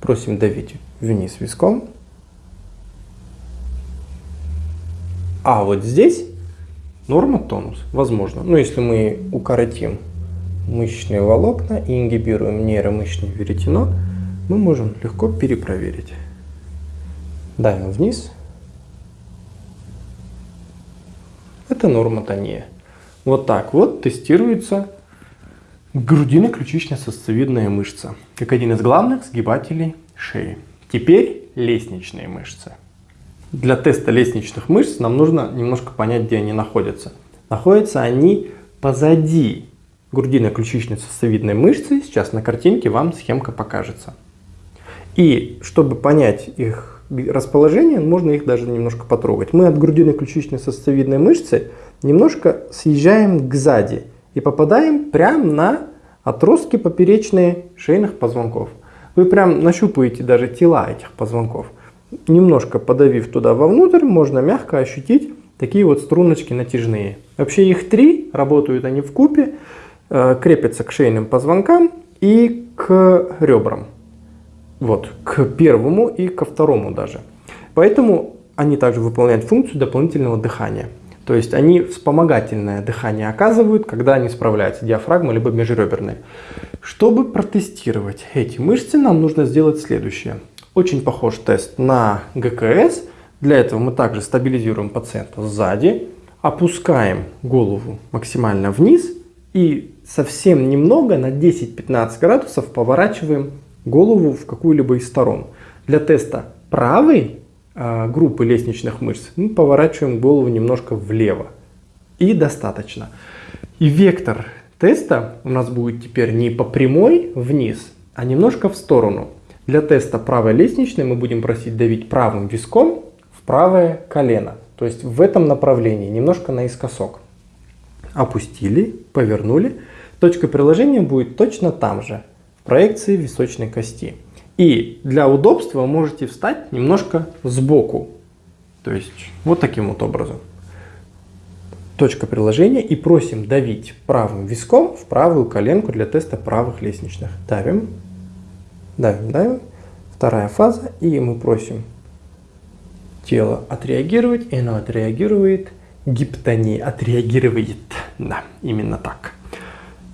Просим давить вниз виском. А вот здесь норма тонус, возможно. Но если мы укоротим мышечные волокна и ингибируем нейромышечное веретено, мы можем легко перепроверить. Давим вниз. Это норма тония. Вот так вот тестируется грудино-ключично-сосцевидная мышца, как один из главных сгибателей шеи. Теперь лестничные мышцы. Для теста лестничных мышц нам нужно немножко понять, где они находятся. Находятся они позади грудино-ключично-сосцевидной мышцы. Сейчас на картинке вам схемка покажется. И чтобы понять их расположение, можно их даже немножко потрогать. Мы от грудино-ключичной сосцевидной мышцы немножко съезжаем к сзади и попадаем прямо на отростки поперечные шейных позвонков. Вы прям нащупаете даже тела этих позвонков. Немножко подавив туда вовнутрь, можно мягко ощутить такие вот струночки натяжные. Вообще их три, работают они в купе, э, крепятся к шейным позвонкам и к ребрам. Вот, к первому и ко второму даже. Поэтому они также выполняют функцию дополнительного дыхания. То есть они вспомогательное дыхание оказывают, когда они справляются, диафрагма либо межреберные. Чтобы протестировать эти мышцы, нам нужно сделать следующее. Очень похож тест на ГКС. Для этого мы также стабилизируем пациента сзади, опускаем голову максимально вниз и совсем немного на 10-15 градусов поворачиваем голову в какую-либо из сторон. Для теста правой э, группы лестничных мышц мы поворачиваем голову немножко влево. И достаточно. И вектор теста у нас будет теперь не по прямой вниз, а немножко в сторону. Для теста правой лестничной мы будем просить давить правым виском в правое колено. То есть в этом направлении, немножко наискосок. Опустили, повернули. Точка приложения будет точно там же, в проекции височной кости. И для удобства можете встать немножко сбоку. То есть вот таким вот образом. Точка приложения и просим давить правым виском в правую коленку для теста правых лестничных. Давим, давим, давим. Вторая фаза. И мы просим тело отреагировать, и оно отреагирует. Гиптония отреагирует. Да, именно так.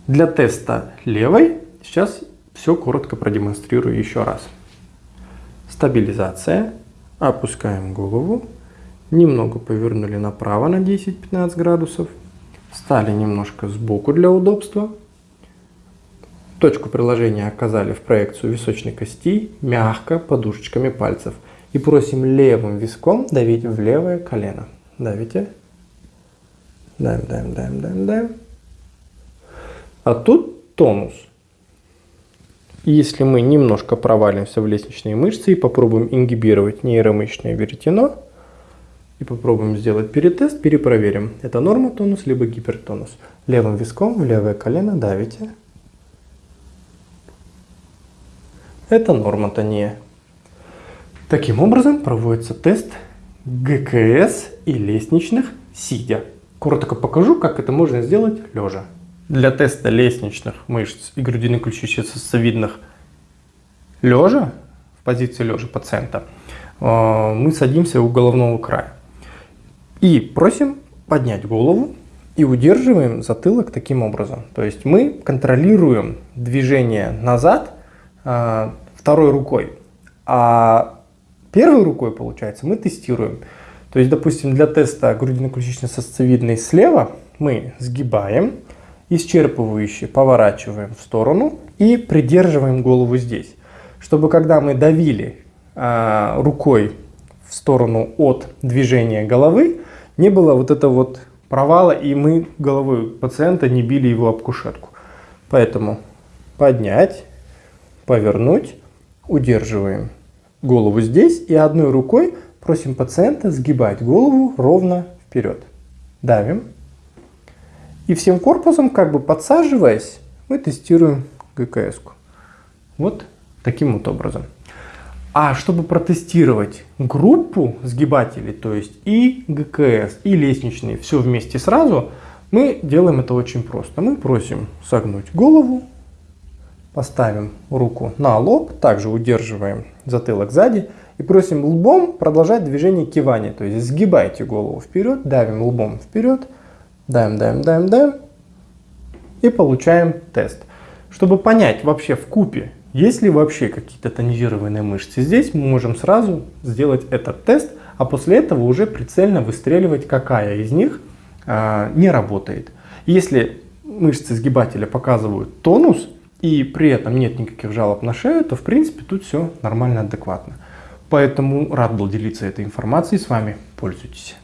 Для теста левой сейчас все коротко продемонстрирую еще раз. Стабилизация. Опускаем голову. Немного повернули направо на 10-15 градусов. Встали немножко сбоку для удобства. Точку приложения оказали в проекцию височной кости, мягко, подушечками пальцев. И просим левым виском давить в левое колено. Давите. Давим, давим, давим, давим, давим. А тут тонус. И если мы немножко провалимся в лестничные мышцы и попробуем ингибировать нейромышечное веретено, и попробуем сделать перетест, перепроверим, это норма тонус либо гипертонус. Левым виском в левое колено давите. Это нормотония. Таким образом проводится тест ГКС и лестничных сидя. Коротко покажу, как это можно сделать лежа. Для теста лестничных мышц и грудины ключицы-сосцевидных лежа, в позиции лежа пациента, э, мы садимся у головного края. И просим поднять голову и удерживаем затылок таким образом. То есть мы контролируем движение назад э, второй рукой, а первой рукой, получается, мы тестируем. То есть, допустим, для теста грудино-ключично-сосцевидной слева мы сгибаем, исчерпывающе поворачиваем в сторону и придерживаем голову здесь. Чтобы когда мы давили э, рукой в сторону от движения головы, не было вот этого вот провала, и мы головой пациента не били его об кушетку. Поэтому поднять, повернуть, удерживаем голову здесь и одной рукой просим пациента сгибать голову ровно вперед. Давим. И всем корпусом, как бы подсаживаясь, мы тестируем ГКС. -ку. Вот таким вот образом. А чтобы протестировать группу сгибателей, то есть и ГКС, и лестничные, все вместе сразу, мы делаем это очень просто. Мы просим согнуть голову, поставим руку на лоб, также удерживаем затылок сзади и просим лбом продолжать движение кивания. То есть сгибайте голову вперед, давим лбом вперед, Даем, даем, даем, даем. И получаем тест. Чтобы понять вообще в купе, есть ли вообще какие-то тонизированные мышцы здесь, мы можем сразу сделать этот тест, а после этого уже прицельно выстреливать, какая из них а, не работает. Если мышцы сгибателя показывают тонус, и при этом нет никаких жалоб на шею, то в принципе тут все нормально, адекватно. Поэтому рад был делиться этой информацией с вами. Пользуйтесь.